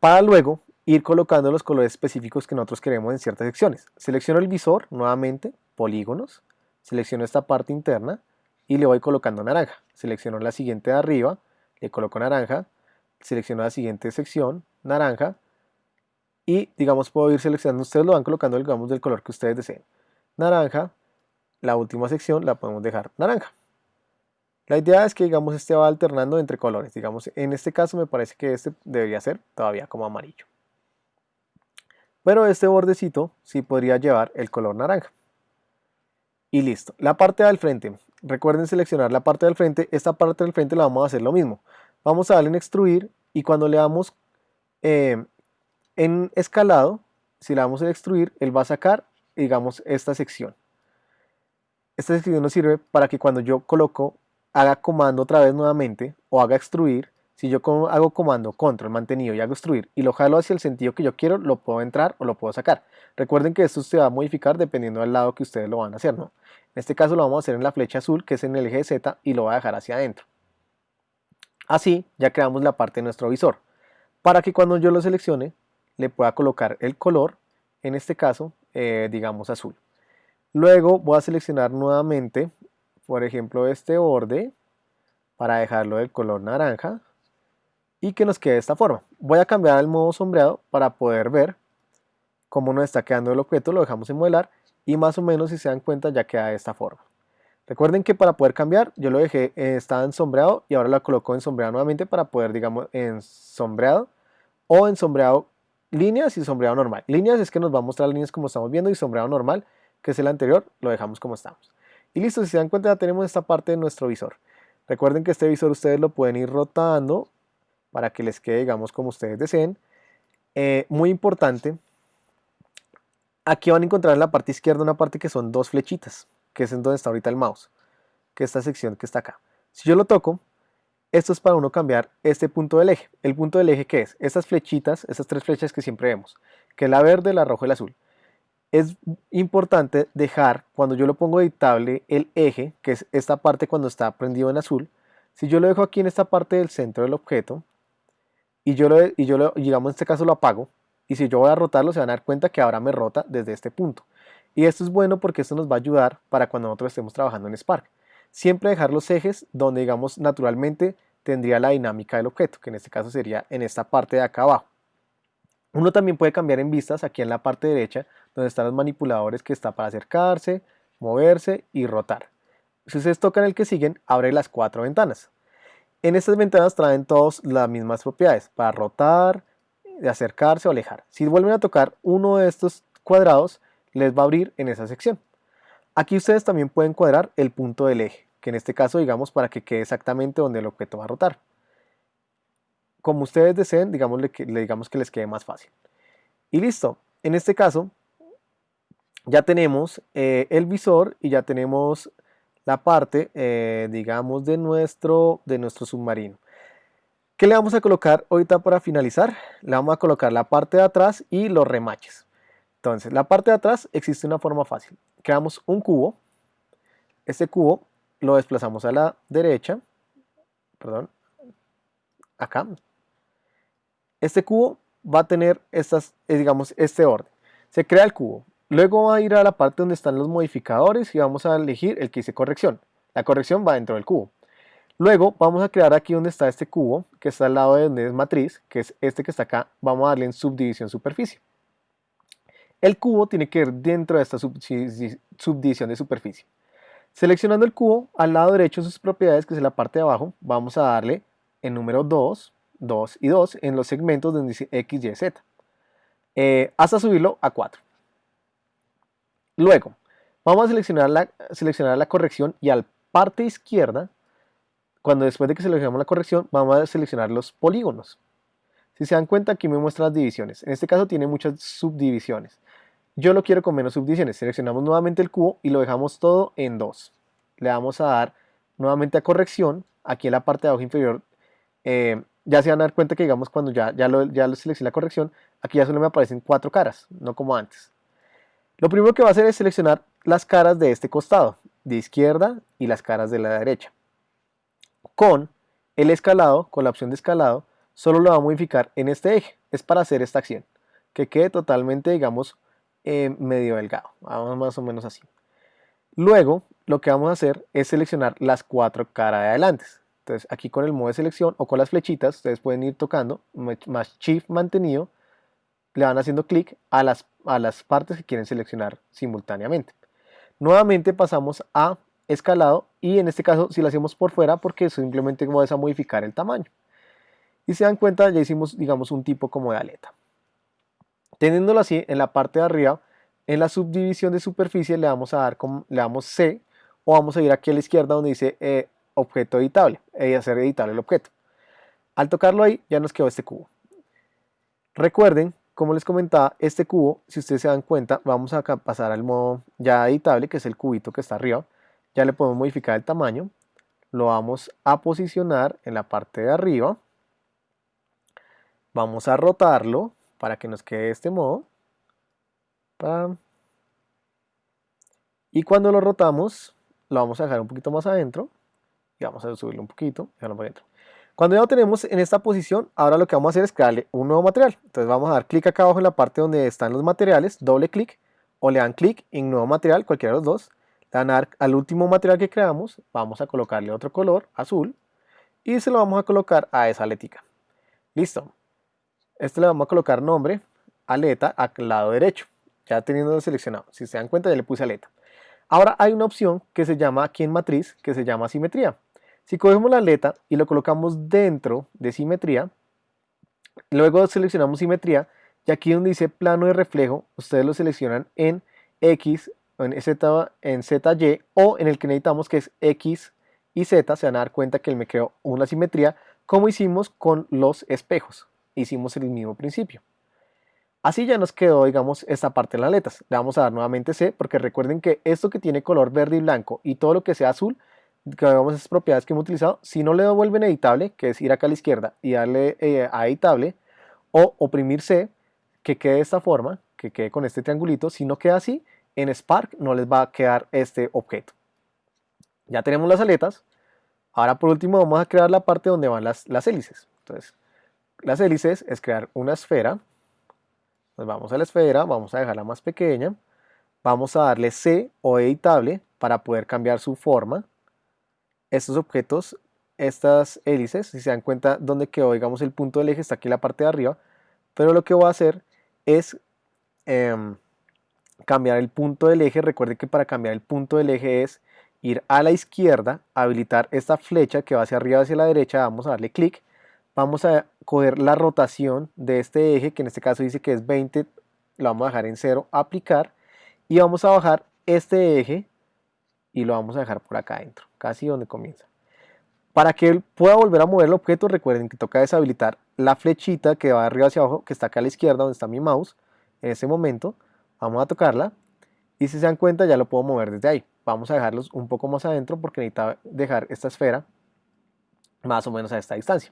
Para luego ir colocando los colores específicos que nosotros queremos en ciertas secciones. Selecciono el visor, nuevamente, polígonos, selecciono esta parte interna, y le voy colocando naranja. Selecciono la siguiente de arriba, le coloco naranja, selecciono la siguiente sección, naranja, y digamos puedo ir seleccionando, ustedes lo van colocando del color que ustedes deseen. Naranja, la última sección la podemos dejar naranja. La idea es que digamos este va alternando entre colores, digamos en este caso me parece que este debería ser todavía como amarillo. Pero este bordecito sí podría llevar el color naranja. Y listo. La parte del frente, recuerden seleccionar la parte del frente, esta parte del frente la vamos a hacer lo mismo. Vamos a darle en extruir y cuando le damos eh, en escalado, si le damos en extruir, él va a sacar, digamos, esta sección. Esta sección nos sirve para que cuando yo coloco, haga comando otra vez nuevamente o haga extruir, si yo hago comando control mantenido y hago extruir y lo jalo hacia el sentido que yo quiero, lo puedo entrar o lo puedo sacar. Recuerden que esto se va a modificar dependiendo del lado que ustedes lo van a hacer. ¿no? En este caso lo vamos a hacer en la flecha azul que es en el eje Z y lo voy a dejar hacia adentro. Así ya creamos la parte de nuestro visor. Para que cuando yo lo seleccione le pueda colocar el color, en este caso eh, digamos azul. Luego voy a seleccionar nuevamente, por ejemplo este borde, para dejarlo del color naranja y que nos quede de esta forma. Voy a cambiar el modo sombreado para poder ver cómo nos está quedando el objeto, lo dejamos en modelar y más o menos si se dan cuenta ya queda de esta forma. Recuerden que para poder cambiar, yo lo dejé, eh, estaba en sombreado y ahora lo coloco en sombreado nuevamente para poder, digamos, en sombreado o en sombreado líneas y sombreado normal. Líneas es que nos va a mostrar líneas como estamos viendo y sombreado normal, que es el anterior, lo dejamos como estamos. Y listo, si se dan cuenta ya tenemos esta parte de nuestro visor. Recuerden que este visor ustedes lo pueden ir rotando para que les quede, digamos, como ustedes deseen. Eh, muy importante, aquí van a encontrar en la parte izquierda una parte que son dos flechitas, que es en donde está ahorita el mouse, que es esta sección que está acá. Si yo lo toco, esto es para uno cambiar este punto del eje. ¿El punto del eje qué es? Estas flechitas, estas tres flechas que siempre vemos, que es la verde, la roja y la azul. Es importante dejar, cuando yo lo pongo editable, el eje, que es esta parte cuando está prendido en azul. Si yo lo dejo aquí en esta parte del centro del objeto, y yo, lo, y yo lo, digamos en este caso lo apago, y si yo voy a rotarlo se van a dar cuenta que ahora me rota desde este punto. Y esto es bueno porque esto nos va a ayudar para cuando nosotros estemos trabajando en Spark. Siempre dejar los ejes donde digamos naturalmente tendría la dinámica del objeto, que en este caso sería en esta parte de acá abajo. Uno también puede cambiar en vistas aquí en la parte derecha, donde están los manipuladores que está para acercarse, moverse y rotar. Si ustedes tocan el que siguen, abre las cuatro ventanas. En estas ventanas traen todas las mismas propiedades, para rotar, acercarse o alejar. Si vuelven a tocar uno de estos cuadrados, les va a abrir en esa sección. Aquí ustedes también pueden cuadrar el punto del eje, que en este caso digamos para que quede exactamente donde el objeto va a rotar. Como ustedes deseen, digamos, le, digamos que les quede más fácil. Y listo. En este caso, ya tenemos eh, el visor y ya tenemos la parte, eh, digamos, de nuestro, de nuestro submarino. ¿Qué le vamos a colocar ahorita para finalizar? Le vamos a colocar la parte de atrás y los remaches. Entonces, la parte de atrás existe una forma fácil. Creamos un cubo. Este cubo lo desplazamos a la derecha. Perdón. Acá. Este cubo va a tener estas, eh, digamos, este orden. Se crea el cubo. Luego va a ir a la parte donde están los modificadores y vamos a elegir el que dice corrección. La corrección va dentro del cubo. Luego vamos a crear aquí donde está este cubo, que está al lado de donde es matriz, que es este que está acá, vamos a darle en subdivisión superficie. El cubo tiene que ir dentro de esta subdivisión de superficie. Seleccionando el cubo, al lado derecho sus propiedades, que es la parte de abajo, vamos a darle el número 2, 2 y 2 en los segmentos donde dice X, Y, Z, eh, hasta subirlo a 4. Luego, vamos a seleccionar la, corrección y al parte izquierda, cuando después de que seleccionamos la corrección, vamos a seleccionar los polígonos. Si se dan cuenta, aquí me muestra las divisiones. En este caso tiene muchas subdivisiones. Yo lo quiero con menos subdivisiones. Seleccionamos nuevamente el cubo y lo dejamos todo en 2. Le vamos a dar nuevamente a corrección. Aquí en la parte de abajo inferior, eh, ya se van a dar cuenta que digamos cuando ya, ya, lo, ya lo seleccioné la corrección, aquí ya solo me aparecen cuatro caras, no como antes. Lo primero que va a hacer es seleccionar las caras de este costado, de izquierda y las caras de la derecha. Con el escalado, con la opción de escalado, solo lo va a modificar en este eje, es para hacer esta acción, que quede totalmente, digamos, eh, medio delgado, vamos más o menos así. Luego, lo que vamos a hacer es seleccionar las cuatro caras de adelante. Entonces, aquí con el modo de selección o con las flechitas, ustedes pueden ir tocando, más Shift mantenido, le van haciendo clic a las, a las partes que quieren seleccionar simultáneamente. Nuevamente pasamos a escalado y en este caso si lo hacemos por fuera porque simplemente vamos a modificar el tamaño. Y se dan cuenta ya hicimos digamos un tipo como de aleta. Teniéndolo así en la parte de arriba, en la subdivisión de superficie le vamos a dar le damos C o vamos a ir aquí a la izquierda donde dice eh, objeto editable y hacer editable el objeto. Al tocarlo ahí ya nos quedó este cubo. Recuerden como les comentaba, este cubo, si ustedes se dan cuenta, vamos a pasar al modo ya editable, que es el cubito que está arriba. Ya le podemos modificar el tamaño. Lo vamos a posicionar en la parte de arriba. Vamos a rotarlo para que nos quede de este modo. Y cuando lo rotamos, lo vamos a dejar un poquito más adentro. Y vamos a subirlo un poquito, dejarlo para adentro. Cuando ya lo tenemos en esta posición, ahora lo que vamos a hacer es crearle un nuevo material. Entonces vamos a dar clic acá abajo en la parte donde están los materiales, doble clic, o le dan clic en nuevo material, cualquiera de los dos. Le dan al último material que creamos, vamos a colocarle otro color, azul, y se lo vamos a colocar a esa aletica. Listo. Este le vamos a colocar nombre, aleta, al lado derecho, ya teniendo seleccionado. Si se dan cuenta ya le puse aleta. Ahora hay una opción que se llama aquí en matriz, que se llama simetría. Si cogemos la aleta y lo colocamos dentro de simetría, luego seleccionamos simetría y aquí donde dice plano de reflejo, ustedes lo seleccionan en X, en Z, en ZY o en el que necesitamos que es X y Z, se van a dar cuenta que él me creó una simetría como hicimos con los espejos. Hicimos el mismo principio. Así ya nos quedó, digamos, esta parte de las aletas. Le vamos a dar nuevamente C, porque recuerden que esto que tiene color verde y blanco y todo lo que sea azul, que veamos esas propiedades que hemos utilizado, si no le devuelven editable, que es ir acá a la izquierda y darle eh, a editable, o oprimir C, que quede de esta forma, que quede con este triangulito, si no queda así, en Spark no les va a quedar este objeto. Ya tenemos las aletas, ahora por último vamos a crear la parte donde van las, las hélices. Entonces, las hélices es crear una esfera, vamos a la esfera, vamos a dejarla más pequeña, vamos a darle C o editable para poder cambiar su forma. Estos objetos, estas hélices, si se dan cuenta dónde quedó, digamos el punto del eje está aquí en la parte de arriba, pero lo que voy a hacer es em, cambiar el punto del eje. Recuerde que para cambiar el punto del eje es ir a la izquierda, habilitar esta flecha que va hacia arriba hacia la derecha, vamos a darle clic. Vamos a coger la rotación de este eje, que en este caso dice que es 20, lo vamos a dejar en 0, aplicar, y vamos a bajar este eje y lo vamos a dejar por acá adentro, casi donde comienza. Para que él pueda volver a mover el objeto, recuerden que toca deshabilitar la flechita que va de arriba hacia abajo, que está acá a la izquierda, donde está mi mouse, en ese momento, vamos a tocarla, y si se dan cuenta ya lo puedo mover desde ahí. Vamos a dejarlos un poco más adentro porque necesita dejar esta esfera más o menos a esta distancia.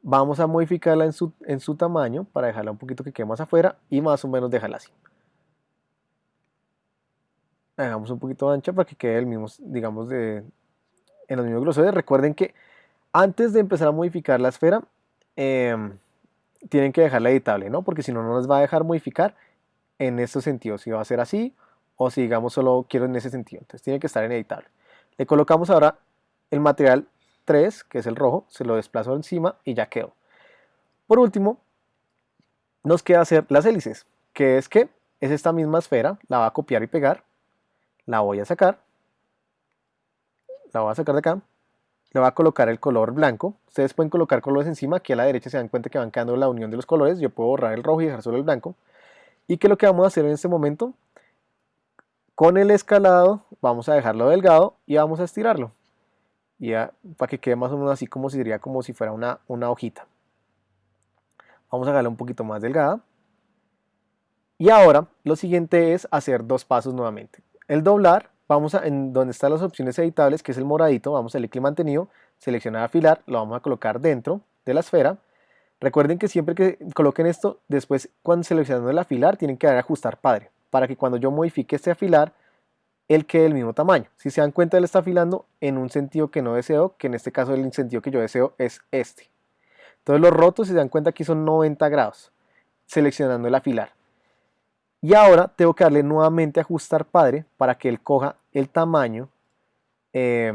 Vamos a modificarla en su, en su tamaño para dejarla un poquito que quede más afuera y más o menos dejarla así. Dejamos un poquito ancha para que quede el mismo, digamos, de, en los mismos grosores. Recuerden que antes de empezar a modificar la esfera, em, tienen que dejarla editable, ¿no? Porque si no, no les va a dejar modificar en estos sentidos. Si va a ser así o si, digamos, solo quiero en ese sentido. Entonces tiene que estar en editable. Le colocamos ahora el material 3, que es el rojo, se lo desplazo encima y ya quedó. Por último, nos queda hacer las hélices, que es que es esta misma esfera, la va a copiar y pegar, la voy a sacar, la voy a sacar de acá, le voy a colocar el color blanco, ustedes pueden colocar colores encima, aquí a la derecha se dan cuenta que van quedando la unión de los colores, yo puedo borrar el rojo y dejar solo el blanco, y que lo que vamos a hacer en este momento, con el escalado vamos a dejarlo delgado y vamos a estirarlo. Y para que quede más o menos así como si sería como si fuera una, una hojita. Vamos a hacerla un poquito más delgada. Y ahora lo siguiente es hacer dos pasos nuevamente. El doblar, vamos a, en donde están las opciones editables, que es el moradito, vamos a clic mantenido, seleccionar afilar, lo vamos a colocar dentro de la esfera. Recuerden que siempre que coloquen esto, después cuando seleccionando el afilar, tienen que dar ajustar padre, para que cuando yo modifique este afilar, él quede del mismo tamaño. Si se dan cuenta, él está afilando en un sentido que no deseo, que en este caso el sentido que yo deseo es este. Entonces los rotos, si se dan cuenta, aquí son 90 grados, seleccionando el afilar. Y ahora tengo que darle nuevamente ajustar padre para que él coja el tamaño eh,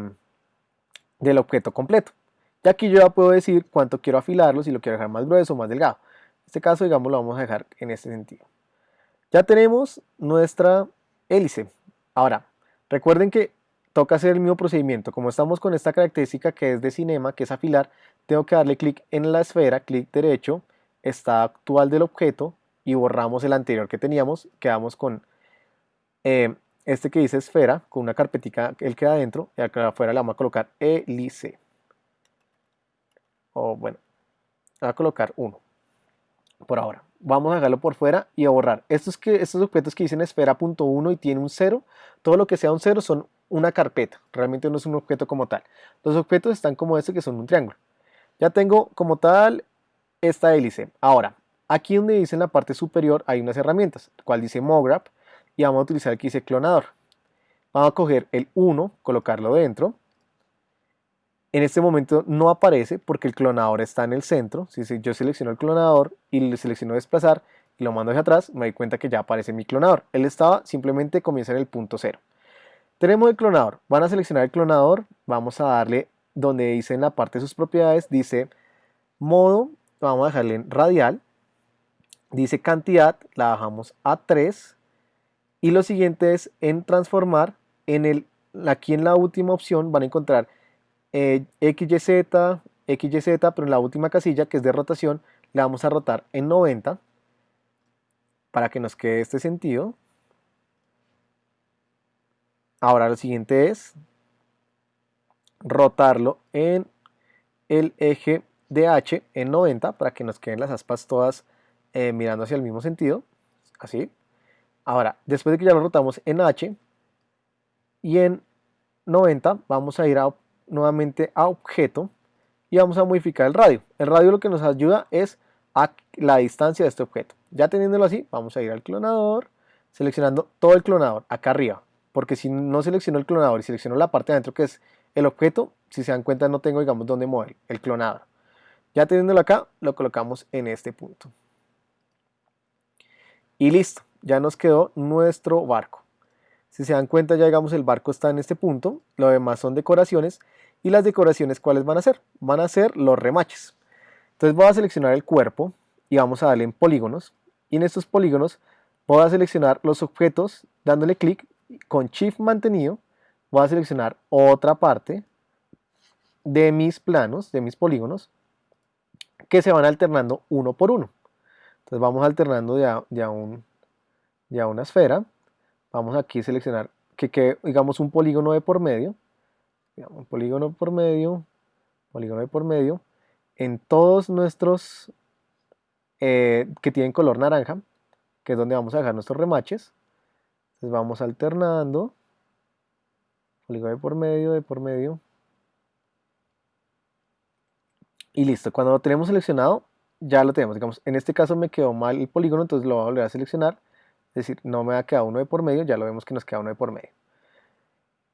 del objeto completo. Y aquí yo ya puedo decir cuánto quiero afilarlo, si lo quiero dejar más grueso o más delgado. En este caso, digamos, lo vamos a dejar en este sentido. Ya tenemos nuestra hélice. Ahora, recuerden que toca hacer el mismo procedimiento. Como estamos con esta característica que es de cinema, que es afilar, tengo que darle clic en la esfera, clic derecho, está actual del objeto y borramos el anterior que teníamos. Quedamos con eh, este que dice esfera, con una carpetica, él queda adentro y acá afuera le vamos a colocar hélice. O bueno, a colocar uno por ahora vamos a dejarlo por fuera y a borrar. Estos, que, estos objetos que dicen esfera.1 y tiene un 0, todo lo que sea un 0 son una carpeta, realmente no es un objeto como tal. Los objetos están como este que son un triángulo. Ya tengo como tal esta hélice. Ahora, aquí donde dice en la parte superior hay unas herramientas, cual dice MoGraph y vamos a utilizar que dice clonador. Vamos a coger el 1, colocarlo dentro, en este momento no aparece porque el clonador está en el centro. Si yo selecciono el clonador y le selecciono desplazar y lo mando hacia atrás, me doy cuenta que ya aparece mi clonador. Él estaba, simplemente comienza en el punto cero. Tenemos el clonador. Van a seleccionar el clonador. Vamos a darle donde dice en la parte de sus propiedades, dice modo, vamos a dejarle en radial. Dice cantidad, la bajamos a 3. Y lo siguiente es en transformar, en el, aquí en la última opción van a encontrar eh, XYZ, XYZ, pero en la última casilla que es de rotación le vamos a rotar en 90 para que nos quede este sentido. Ahora lo siguiente es rotarlo en el eje de H en 90 para que nos queden las aspas todas eh, mirando hacia el mismo sentido, así. Ahora, después de que ya lo rotamos en H y en 90, vamos a ir nuevamente a objeto y vamos a modificar el radio. El radio lo que nos ayuda es a la distancia de este objeto. Ya teniéndolo así, vamos a ir al clonador, seleccionando todo el clonador acá arriba, porque si no selecciono el clonador y selecciono la parte de adentro que es el objeto, si se dan cuenta no tengo digamos dónde mover el clonador. Ya teniéndolo acá, lo colocamos en este punto. Y listo, ya nos quedó nuestro barco. Si se dan cuenta ya digamos el barco está en este punto, lo demás son decoraciones y las decoraciones ¿cuáles van a ser? Van a ser los remaches. Entonces voy a seleccionar el cuerpo y vamos a darle en polígonos y en estos polígonos voy a seleccionar los objetos dándole clic con shift mantenido voy a seleccionar otra parte de mis planos, de mis polígonos, que se van alternando uno por uno. Vamos alternando ya, ya, un, ya una esfera. Vamos aquí a seleccionar que quede, digamos, un polígono de por medio. un polígono por medio, polígono de por medio. En todos nuestros eh, que tienen color naranja, que es donde vamos a dejar nuestros remaches. Entonces vamos alternando polígono de por medio, de por medio. Y listo, cuando lo tenemos seleccionado, ya lo tenemos. Digamos, en este caso me quedó mal el polígono, entonces lo voy a volver a seleccionar. Es decir, no me ha quedado uno de por medio, ya lo vemos que nos queda uno de por medio.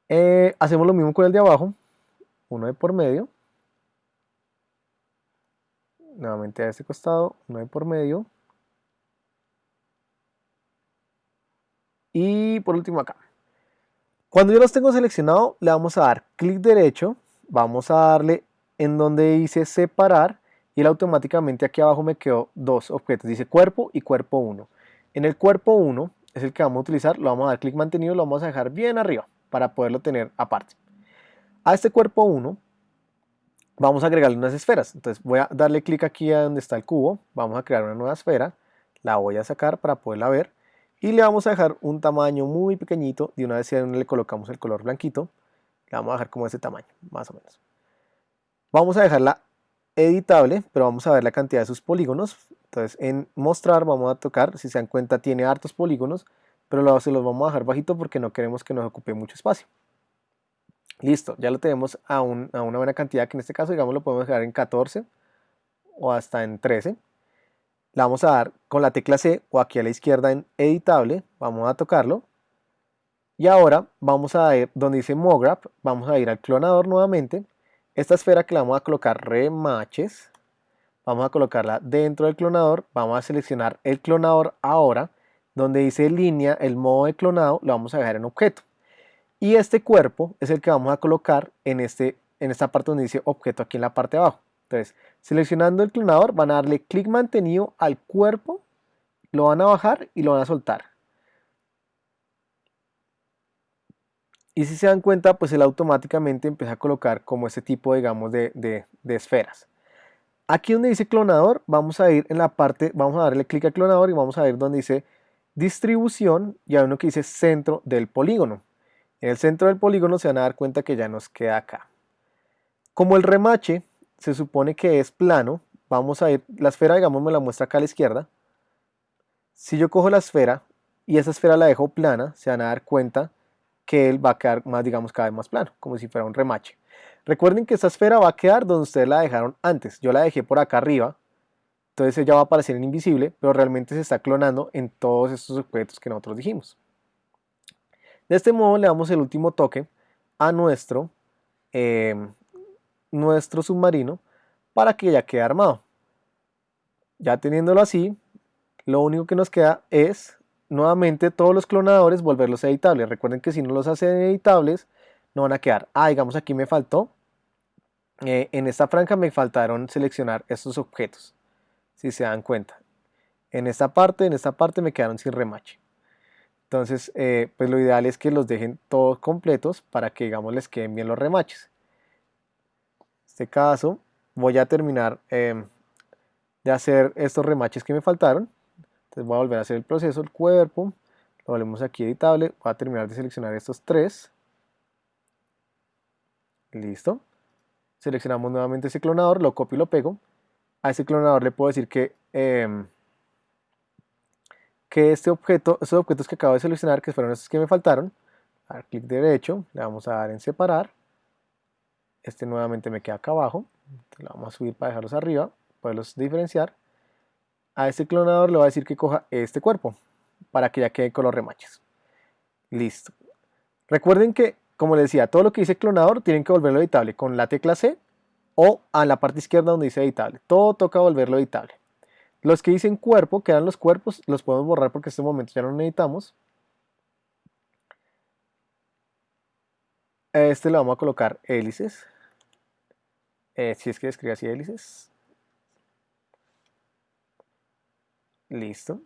Eh, hacemos lo mismo con el de abajo, uno de por medio. Nuevamente a este costado, uno de por medio. Y por último acá. Cuando yo los tengo seleccionado, le vamos a dar clic derecho, vamos a darle en donde dice separar y automáticamente aquí abajo me quedó dos objetos, dice cuerpo y cuerpo 1. En el cuerpo 1 es el que vamos a utilizar, lo vamos a dar clic mantenido, lo vamos a dejar bien arriba para poderlo tener aparte. A este cuerpo 1 vamos a agregarle unas esferas, entonces voy a darle clic aquí a donde está el cubo, vamos a crear una nueva esfera, la voy a sacar para poderla ver y le vamos a dejar un tamaño muy pequeñito, de una vez le colocamos el color blanquito, le vamos a dejar como ese tamaño, más o menos. Vamos a dejarla editable, pero vamos a ver la cantidad de sus polígonos. Entonces en mostrar vamos a tocar, si se dan cuenta tiene hartos polígonos, pero se los vamos a dejar bajito porque no queremos que nos ocupe mucho espacio. Listo, ya lo tenemos a, a una buena cantidad, que en este caso digamos lo podemos dejar en 14 o hasta en 13 la vamos a dar con la tecla C o aquí a la izquierda en editable, vamos a tocarlo. Y ahora vamos a ir donde dice MoGraph, vamos a ir al clonador nuevamente. Esta esfera que la vamos a colocar remaches, vamos a colocarla dentro del clonador, vamos a seleccionar el clonador ahora, donde dice línea, el modo de clonado, lo vamos a dejar en objeto. Y este cuerpo es el que vamos a colocar en, este, en esta parte donde dice objeto aquí en la parte de abajo. Entonces, seleccionando el clonador, van a darle clic mantenido al cuerpo, lo van a bajar y lo van a soltar. Y si se dan cuenta, pues él automáticamente empieza a colocar como ese tipo, digamos, de, de esferas. Aquí donde dice clonador, vamos a ir en la parte, vamos a darle clic al clonador y vamos a ver donde dice distribución y hay uno que dice centro del polígono. En el centro del polígono se van a dar cuenta que ya nos queda acá. Como el remache se supone que es plano, vamos a ir, la esfera digamos me la muestra acá a la izquierda, si yo cojo la esfera y esa esfera la dejo plana, se van a dar cuenta que él va a quedar más, digamos, cada vez más plano, como si fuera un remache. Recuerden que esta esfera va a quedar donde ustedes la dejaron antes, yo la dejé por acá arriba, entonces ella va a aparecer en invisible, pero realmente se está clonando en todos estos objetos que nosotros dijimos. De este modo le damos el último toque a nuestro eh, nuestro submarino para que ya quede armado. Ya teniéndolo así, lo único que nos queda es nuevamente todos los clonadores volverlos editables. Recuerden que si no los hacen editables, no van a quedar. Ah, digamos aquí me faltó, eh, en esta franja me faltaron seleccionar estos objetos, si se dan cuenta. En esta parte, en esta parte me quedaron sin remache. Entonces, eh, pues lo ideal es que los dejen todos completos para que, digamos, les queden bien los remaches. En este caso, voy a terminar em, de hacer estos remaches que me faltaron. Voy a volver a hacer el proceso, el cuerpo, lo volvemos aquí editable, voy a terminar de seleccionar estos tres. Listo. Seleccionamos nuevamente ese clonador, lo copio y lo pego. A ese clonador le puedo decir que, em, que este objeto, estos objetos que acabo de seleccionar, que fueron estos que me faltaron, a dar clic derecho, le vamos a dar en separar. Este nuevamente me queda acá abajo, lo vamos a subir para dejarlos arriba, poderlos diferenciar. A este clonador le voy a decir que coja este cuerpo, para que ya quede con los remaches. Listo. Recuerden que como les decía, todo lo que dice clonador tienen que volverlo editable con la tecla C o a la parte izquierda donde dice editable. Todo toca volverlo editable. Los que dicen cuerpo, que eran los cuerpos, los podemos borrar porque en este momento ya no necesitamos. Este le vamos a colocar hélices. Eh, si es que escribe así hélices. Listo.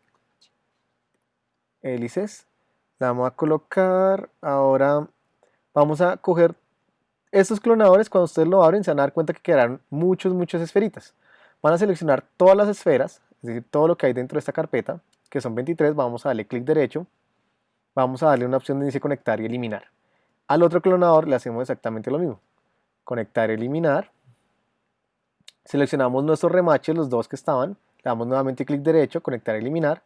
Hélices. Le vamos a colocar ahora vamos a coger estos clonadores, cuando ustedes lo abren se van a dar cuenta que quedarán muchas, muchas esferitas. Van a seleccionar todas las esferas, es decir, todo lo que hay dentro de esta carpeta, que son 23, vamos a darle clic derecho, vamos a darle una opción de dice conectar y eliminar. Al otro clonador le hacemos exactamente lo mismo, conectar eliminar. Seleccionamos nuestros remaches, los dos que estaban, le damos nuevamente clic derecho, conectar eliminar.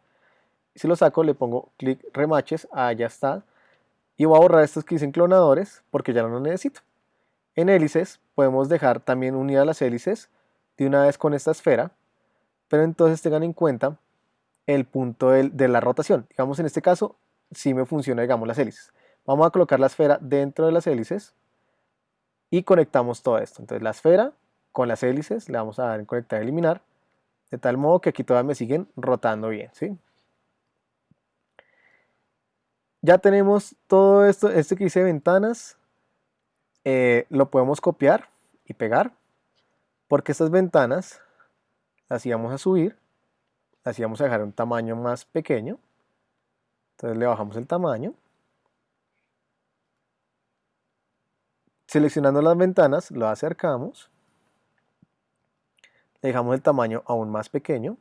Si lo saco le pongo clic remaches, ah, ya está y voy a borrar estos que dicen clonadores porque ya no los necesito. En hélices podemos dejar también unidas las hélices de una vez con esta esfera, pero entonces tengan en cuenta el punto de, la rotación. Digamos en este caso, si me funciona digamos las hélices. Vamos a colocar la esfera dentro de las hélices y conectamos todo esto. Entonces la esfera con las hélices le vamos a dar en conectar eliminar, de tal modo que aquí todavía me siguen rotando bien. ¿sí? Ya tenemos todo esto, este que dice ventanas, eh, lo podemos copiar y pegar, porque estas ventanas las íbamos a subir, las íbamos a dejar un tamaño más pequeño, entonces le bajamos el tamaño, seleccionando las ventanas lo acercamos, dejamos el tamaño aún más pequeño,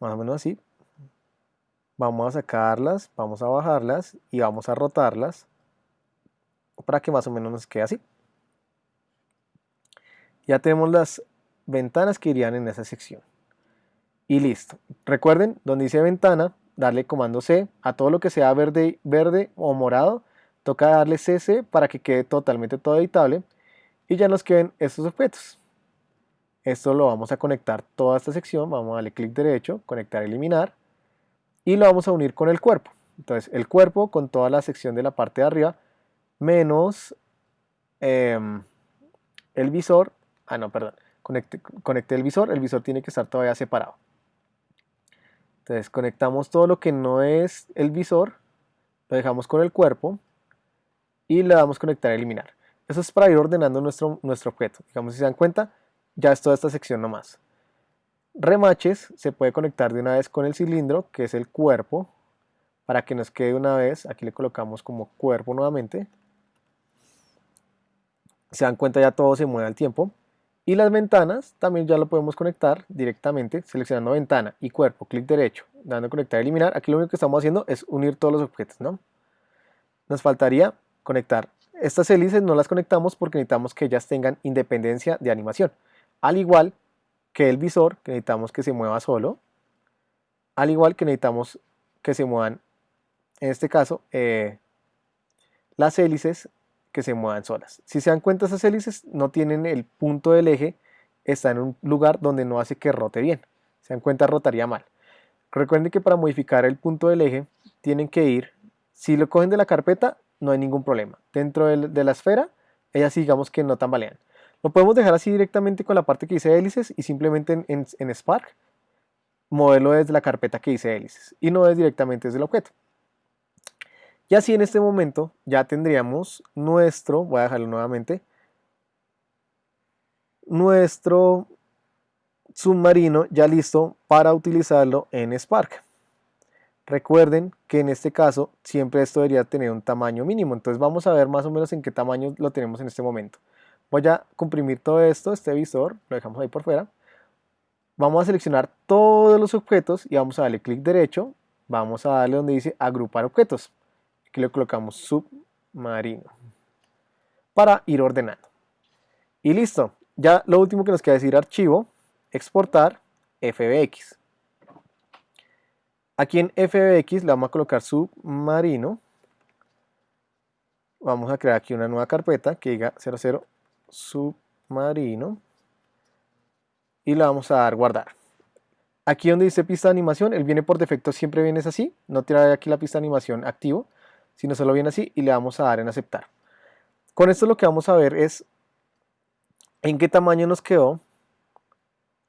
más o menos así, vamos a sacarlas, vamos a bajarlas y vamos a rotarlas para que más o menos nos quede así. Ya tenemos las ventanas que irían en esa sección. Y listo. Recuerden, donde dice ventana, darle comando C a todo lo que sea verde, verde o morado. Toca darle CC para que quede totalmente todo editable. Y ya nos queden estos objetos. Esto lo vamos a conectar toda esta sección. Vamos a darle clic derecho, conectar, eliminar y lo vamos a unir con el cuerpo. Entonces el cuerpo con toda la sección de la parte de arriba menos em, el visor, ah no, perdón, conecte el visor, el visor tiene que estar todavía separado. Entonces conectamos todo lo que no es el visor, lo dejamos con el cuerpo y le damos conectar eliminar. Eso es para ir ordenando nuestro, nuestro objeto. Digamos, si se dan cuenta, ya es toda esta sección nomás remaches se puede conectar de una vez con el cilindro, que es el cuerpo, para que nos quede una vez, aquí le colocamos como cuerpo nuevamente. Se dan cuenta ya todo se mueve al tiempo. Y las ventanas también ya lo podemos conectar directamente seleccionando ventana y cuerpo, clic derecho, dando conectar y eliminar. Aquí lo único que estamos haciendo es unir todos los objetos, ¿no? Nos faltaría conectar. Estas hélices no las conectamos porque necesitamos que ellas tengan independencia de animación. Al igual que el visor, que necesitamos que se mueva solo, al igual que necesitamos que se muevan, en este caso, eh, las hélices que se muevan solas. Si se dan cuenta, esas hélices no tienen el punto del eje, está en un lugar donde no hace que rote bien. Se dan cuenta, rotaría mal. Recuerden que para modificar el punto del eje, tienen que ir, si lo cogen de la carpeta, no hay ningún problema. Dentro de la esfera, ellas digamos que no tambalean. Lo podemos dejar así directamente con la parte que dice hélices y simplemente en, Spark moverlo desde la carpeta que dice hélices y no es directamente desde el objeto. Y así en este momento ya tendríamos nuestro, voy a dejarlo nuevamente, nuestro submarino ya listo para utilizarlo en Spark. Recuerden que en este caso siempre esto debería tener un tamaño mínimo, entonces vamos a ver más o menos en qué tamaño lo tenemos en este momento. Voy a comprimir todo esto, este visor, lo dejamos ahí por fuera. Vamos a seleccionar todos los objetos y vamos a darle clic derecho. Vamos a darle donde dice agrupar objetos. Aquí le colocamos submarino para ir ordenando. Y listo. Ya lo último que nos queda es ir archivo, exportar, FBX. Aquí en FBX le vamos a colocar submarino. Vamos a crear aquí una nueva carpeta que diga 00 submarino. Y le vamos a dar guardar. Aquí donde dice pista de animación, él viene por defecto, siempre viene así. No tiene aquí la pista de animación activo, sino solo viene así y le vamos a dar en aceptar. Con esto lo que vamos a ver es en qué tamaño nos quedó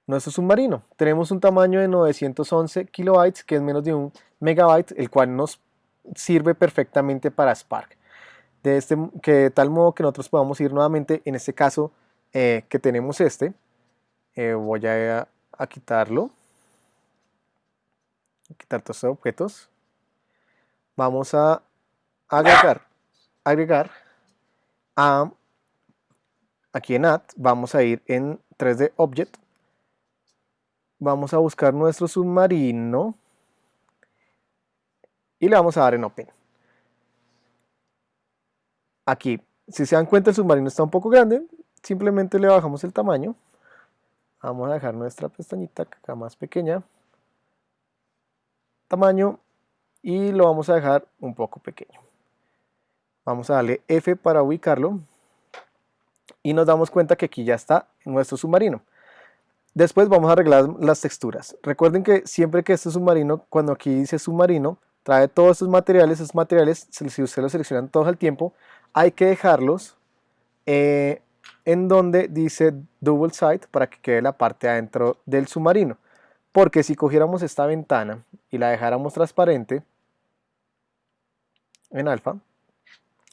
nuestro submarino. Tenemos un tamaño de 911 kilobytes, que es menos de un megabyte, el cual nos sirve perfectamente para Spark. De, este, que de tal modo que nosotros podamos ir nuevamente, en este caso eh, que tenemos este, eh, voy a, quitarlo, quitar todos estos objetos, vamos a agregar, agregar a, aquí en Add, vamos a ir en 3D Object, vamos a buscar nuestro submarino y le vamos a dar en Open. Aquí, si se dan cuenta el submarino está un poco grande, simplemente le bajamos el tamaño. Vamos a dejar nuestra pestañita acá más pequeña. Tamaño y lo vamos a dejar un poco pequeño. Vamos a darle F para ubicarlo y nos damos cuenta que aquí ya está nuestro submarino. Después vamos a arreglar las texturas. Recuerden que siempre que este submarino, cuando aquí dice submarino, trae todos estos materiales, esos materiales, si ustedes los seleccionan todos al tiempo, hay que dejarlos eh, en donde dice double side para que quede la parte adentro del submarino. Porque si cogiéramos esta ventana y la dejáramos transparente en alfa,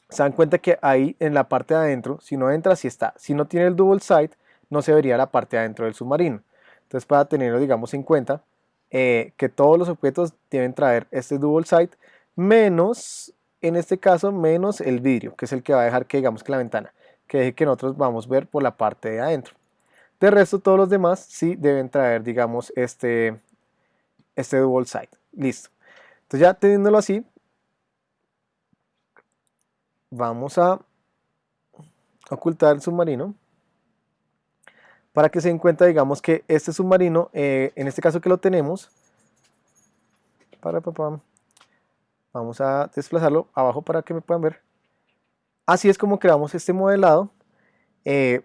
se dan cuenta que ahí en la parte de adentro, si no entra, si está. Si no tiene el double side, no se vería la parte adentro del submarino. Entonces para tenerlo digamos en cuenta eh, que todos los objetos deben traer este double side menos, en este caso, menos el vidrio, que es el que va a dejar que digamos que la ventana, que deje que nosotros vamos a ver por la parte de adentro. De resto todos los demás sí deben traer digamos este, este double side. Listo. Entonces ya teniéndolo así, vamos a ocultar el submarino para que se den cuenta, digamos, que este submarino, eh, en este caso que lo tenemos, para, vamos a desplazarlo abajo para que me puedan ver. Así es como creamos este modelado, eh,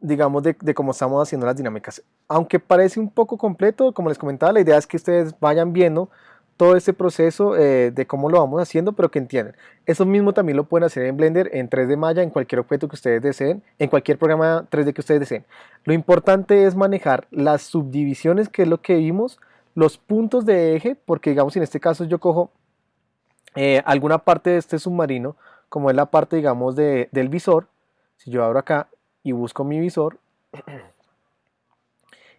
digamos, de, de, cómo estamos haciendo las dinámicas. Aunque parece un poco completo, como les comentaba, la idea es que ustedes vayan viendo todo este proceso eh, de cómo lo vamos haciendo, pero que entiendan. Eso mismo también lo pueden hacer en Blender, en 3D Maya, en cualquier objeto que ustedes deseen, en cualquier programa 3D que ustedes deseen. Lo importante es manejar las subdivisiones, que es lo que vimos, los puntos de eje, porque digamos en este caso yo cojo eh, alguna parte de este submarino, como es la parte digamos de, del visor, si yo abro acá y busco mi visor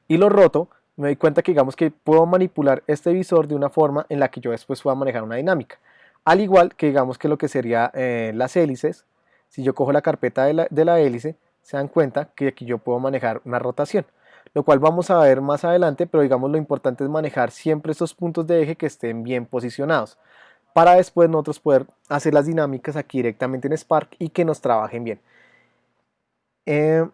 y lo roto, me doy cuenta que digamos que puedo manipular este visor de una forma en la que yo después pueda manejar una dinámica. Al igual que digamos que lo que sería eh, las hélices, si yo cojo la carpeta de la, de la hélice, se dan cuenta que aquí yo puedo manejar una rotación, lo cual vamos a ver más adelante, pero digamos lo importante es manejar siempre estos puntos de eje que estén bien posicionados, para después nosotros poder hacer las dinámicas aquí directamente en Spark y que nos trabajen bien. Eh,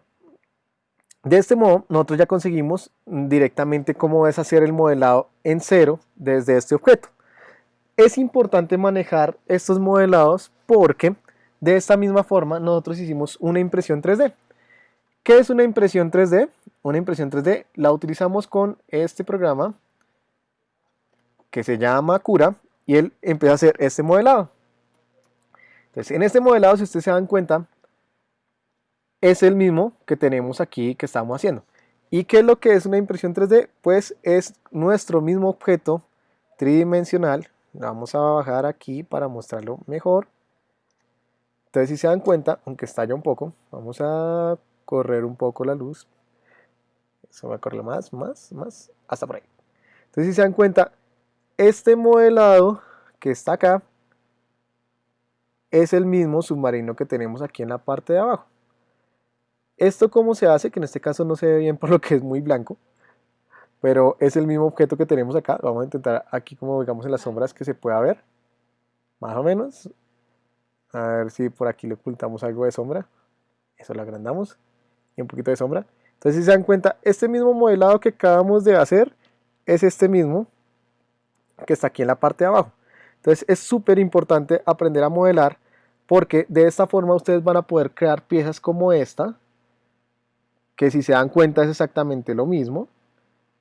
de este modo, nosotros ya conseguimos directamente cómo es hacer el modelado en cero desde este objeto. Es importante manejar estos modelados porque de esta misma forma nosotros hicimos una impresión 3D. ¿Qué es una impresión 3D? Una impresión 3D la utilizamos con este programa que se llama Cura y él empieza a hacer este modelado. Entonces, en este modelado, si ustedes se dan cuenta, es el mismo que tenemos aquí que estamos haciendo. ¿Y qué es lo que es una impresión 3D? Pues es nuestro mismo objeto tridimensional. Vamos a bajar aquí para mostrarlo mejor. Entonces si se dan cuenta, aunque estalla un poco, vamos a correr un poco la luz. Eso va a correr más, más, más, hasta por ahí. Entonces si se dan cuenta, este modelado que está acá es el mismo submarino que tenemos aquí en la parte de abajo. ¿Esto cómo se hace? Que en este caso no se ve bien por lo que es muy blanco. Pero es el mismo objeto que tenemos acá. Vamos a intentar aquí como digamos en las sombras que se pueda ver. Más o menos. A ver si por aquí le ocultamos algo de sombra. Eso lo agrandamos. Y un poquito de sombra. Entonces si se dan cuenta, este mismo modelado que acabamos de hacer es este mismo que está aquí en la parte de abajo. Entonces es súper importante aprender a modelar porque de esta forma ustedes van a poder crear piezas como esta que si se dan cuenta es exactamente lo mismo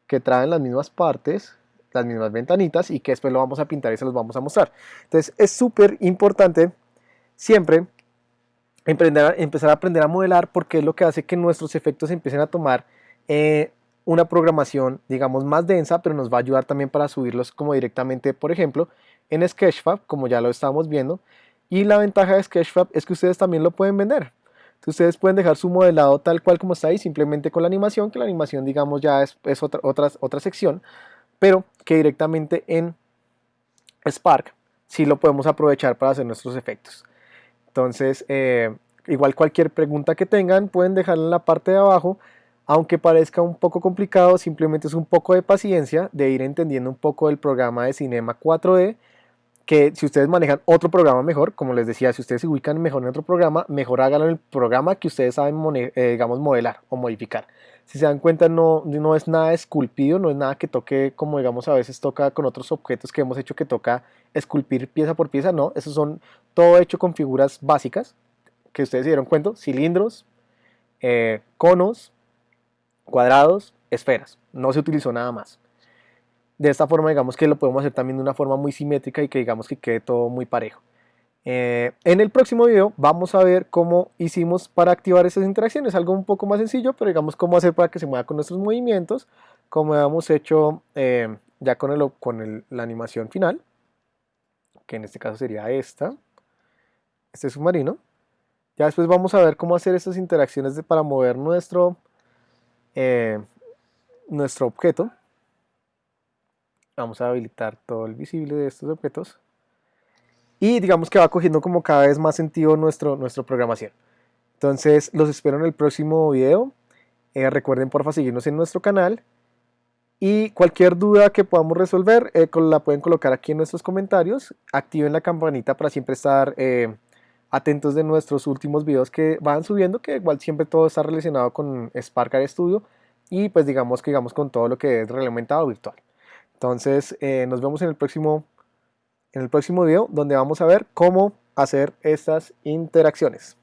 que traen las mismas partes las mismas ventanitas y que después lo vamos a pintar y se los vamos a mostrar entonces es súper importante siempre empezar a aprender a modelar porque es lo que hace que nuestros efectos empiecen a tomar eh, una programación digamos más densa pero nos va a ayudar también para subirlos como directamente por ejemplo en Sketchfab como ya lo estamos viendo y la ventaja de Sketchfab es que ustedes también lo pueden vender. Ustedes pueden dejar su modelado tal cual como está ahí, simplemente con la animación, que la animación digamos ya es, otra, otra, otra sección, pero que directamente en Spark sí lo podemos aprovechar para hacer nuestros efectos. Entonces, eh, igual cualquier pregunta que tengan pueden dejarla en la parte de abajo, aunque parezca un poco complicado, simplemente es un poco de paciencia, de ir entendiendo un poco del programa de Cinema 4D, que si ustedes manejan otro programa mejor, como les decía, si ustedes se ubican mejor en otro programa, mejor háganlo en el programa que ustedes saben, eh, digamos, modelar o modificar. Si se dan cuenta, no, no es nada esculpido, no es nada que toque como, digamos, a veces toca con otros objetos que hemos hecho que toca esculpir pieza por pieza, no, esos son todo hecho con figuras básicas, que ustedes se dieron cuenta, cilindros, eh, conos, cuadrados, esferas, no se utilizó nada más de esta forma digamos que lo podemos hacer también de una forma muy simétrica y que digamos que quede todo muy parejo. Eh, en el próximo video vamos a ver cómo hicimos para activar esas interacciones, algo un poco más sencillo, pero digamos cómo hacer para que se mueva con nuestros movimientos, como hemos hecho eh, ya con, el, con la animación final, que en este caso sería esta, este submarino. Ya después vamos a ver cómo hacer estas interacciones para mover nuestro, eh, nuestro objeto vamos a habilitar todo el visible de estos objetos y digamos que va cogiendo como cada vez más sentido nuestro, nuestra programación. Entonces los espero en el próximo video. Eh, recuerden porfa seguirnos en nuestro canal y cualquier duda que podamos resolver eh, la pueden colocar aquí en nuestros comentarios. Activen la campanita para siempre estar eh, atentos de nuestros últimos videos que van subiendo, que igual siempre todo está relacionado con Spark Studio y pues digamos que digamos con todo lo que es reglamentado virtual. Entonces eh, nos vemos en el próximo en el próximo video donde vamos a ver cómo hacer estas interacciones.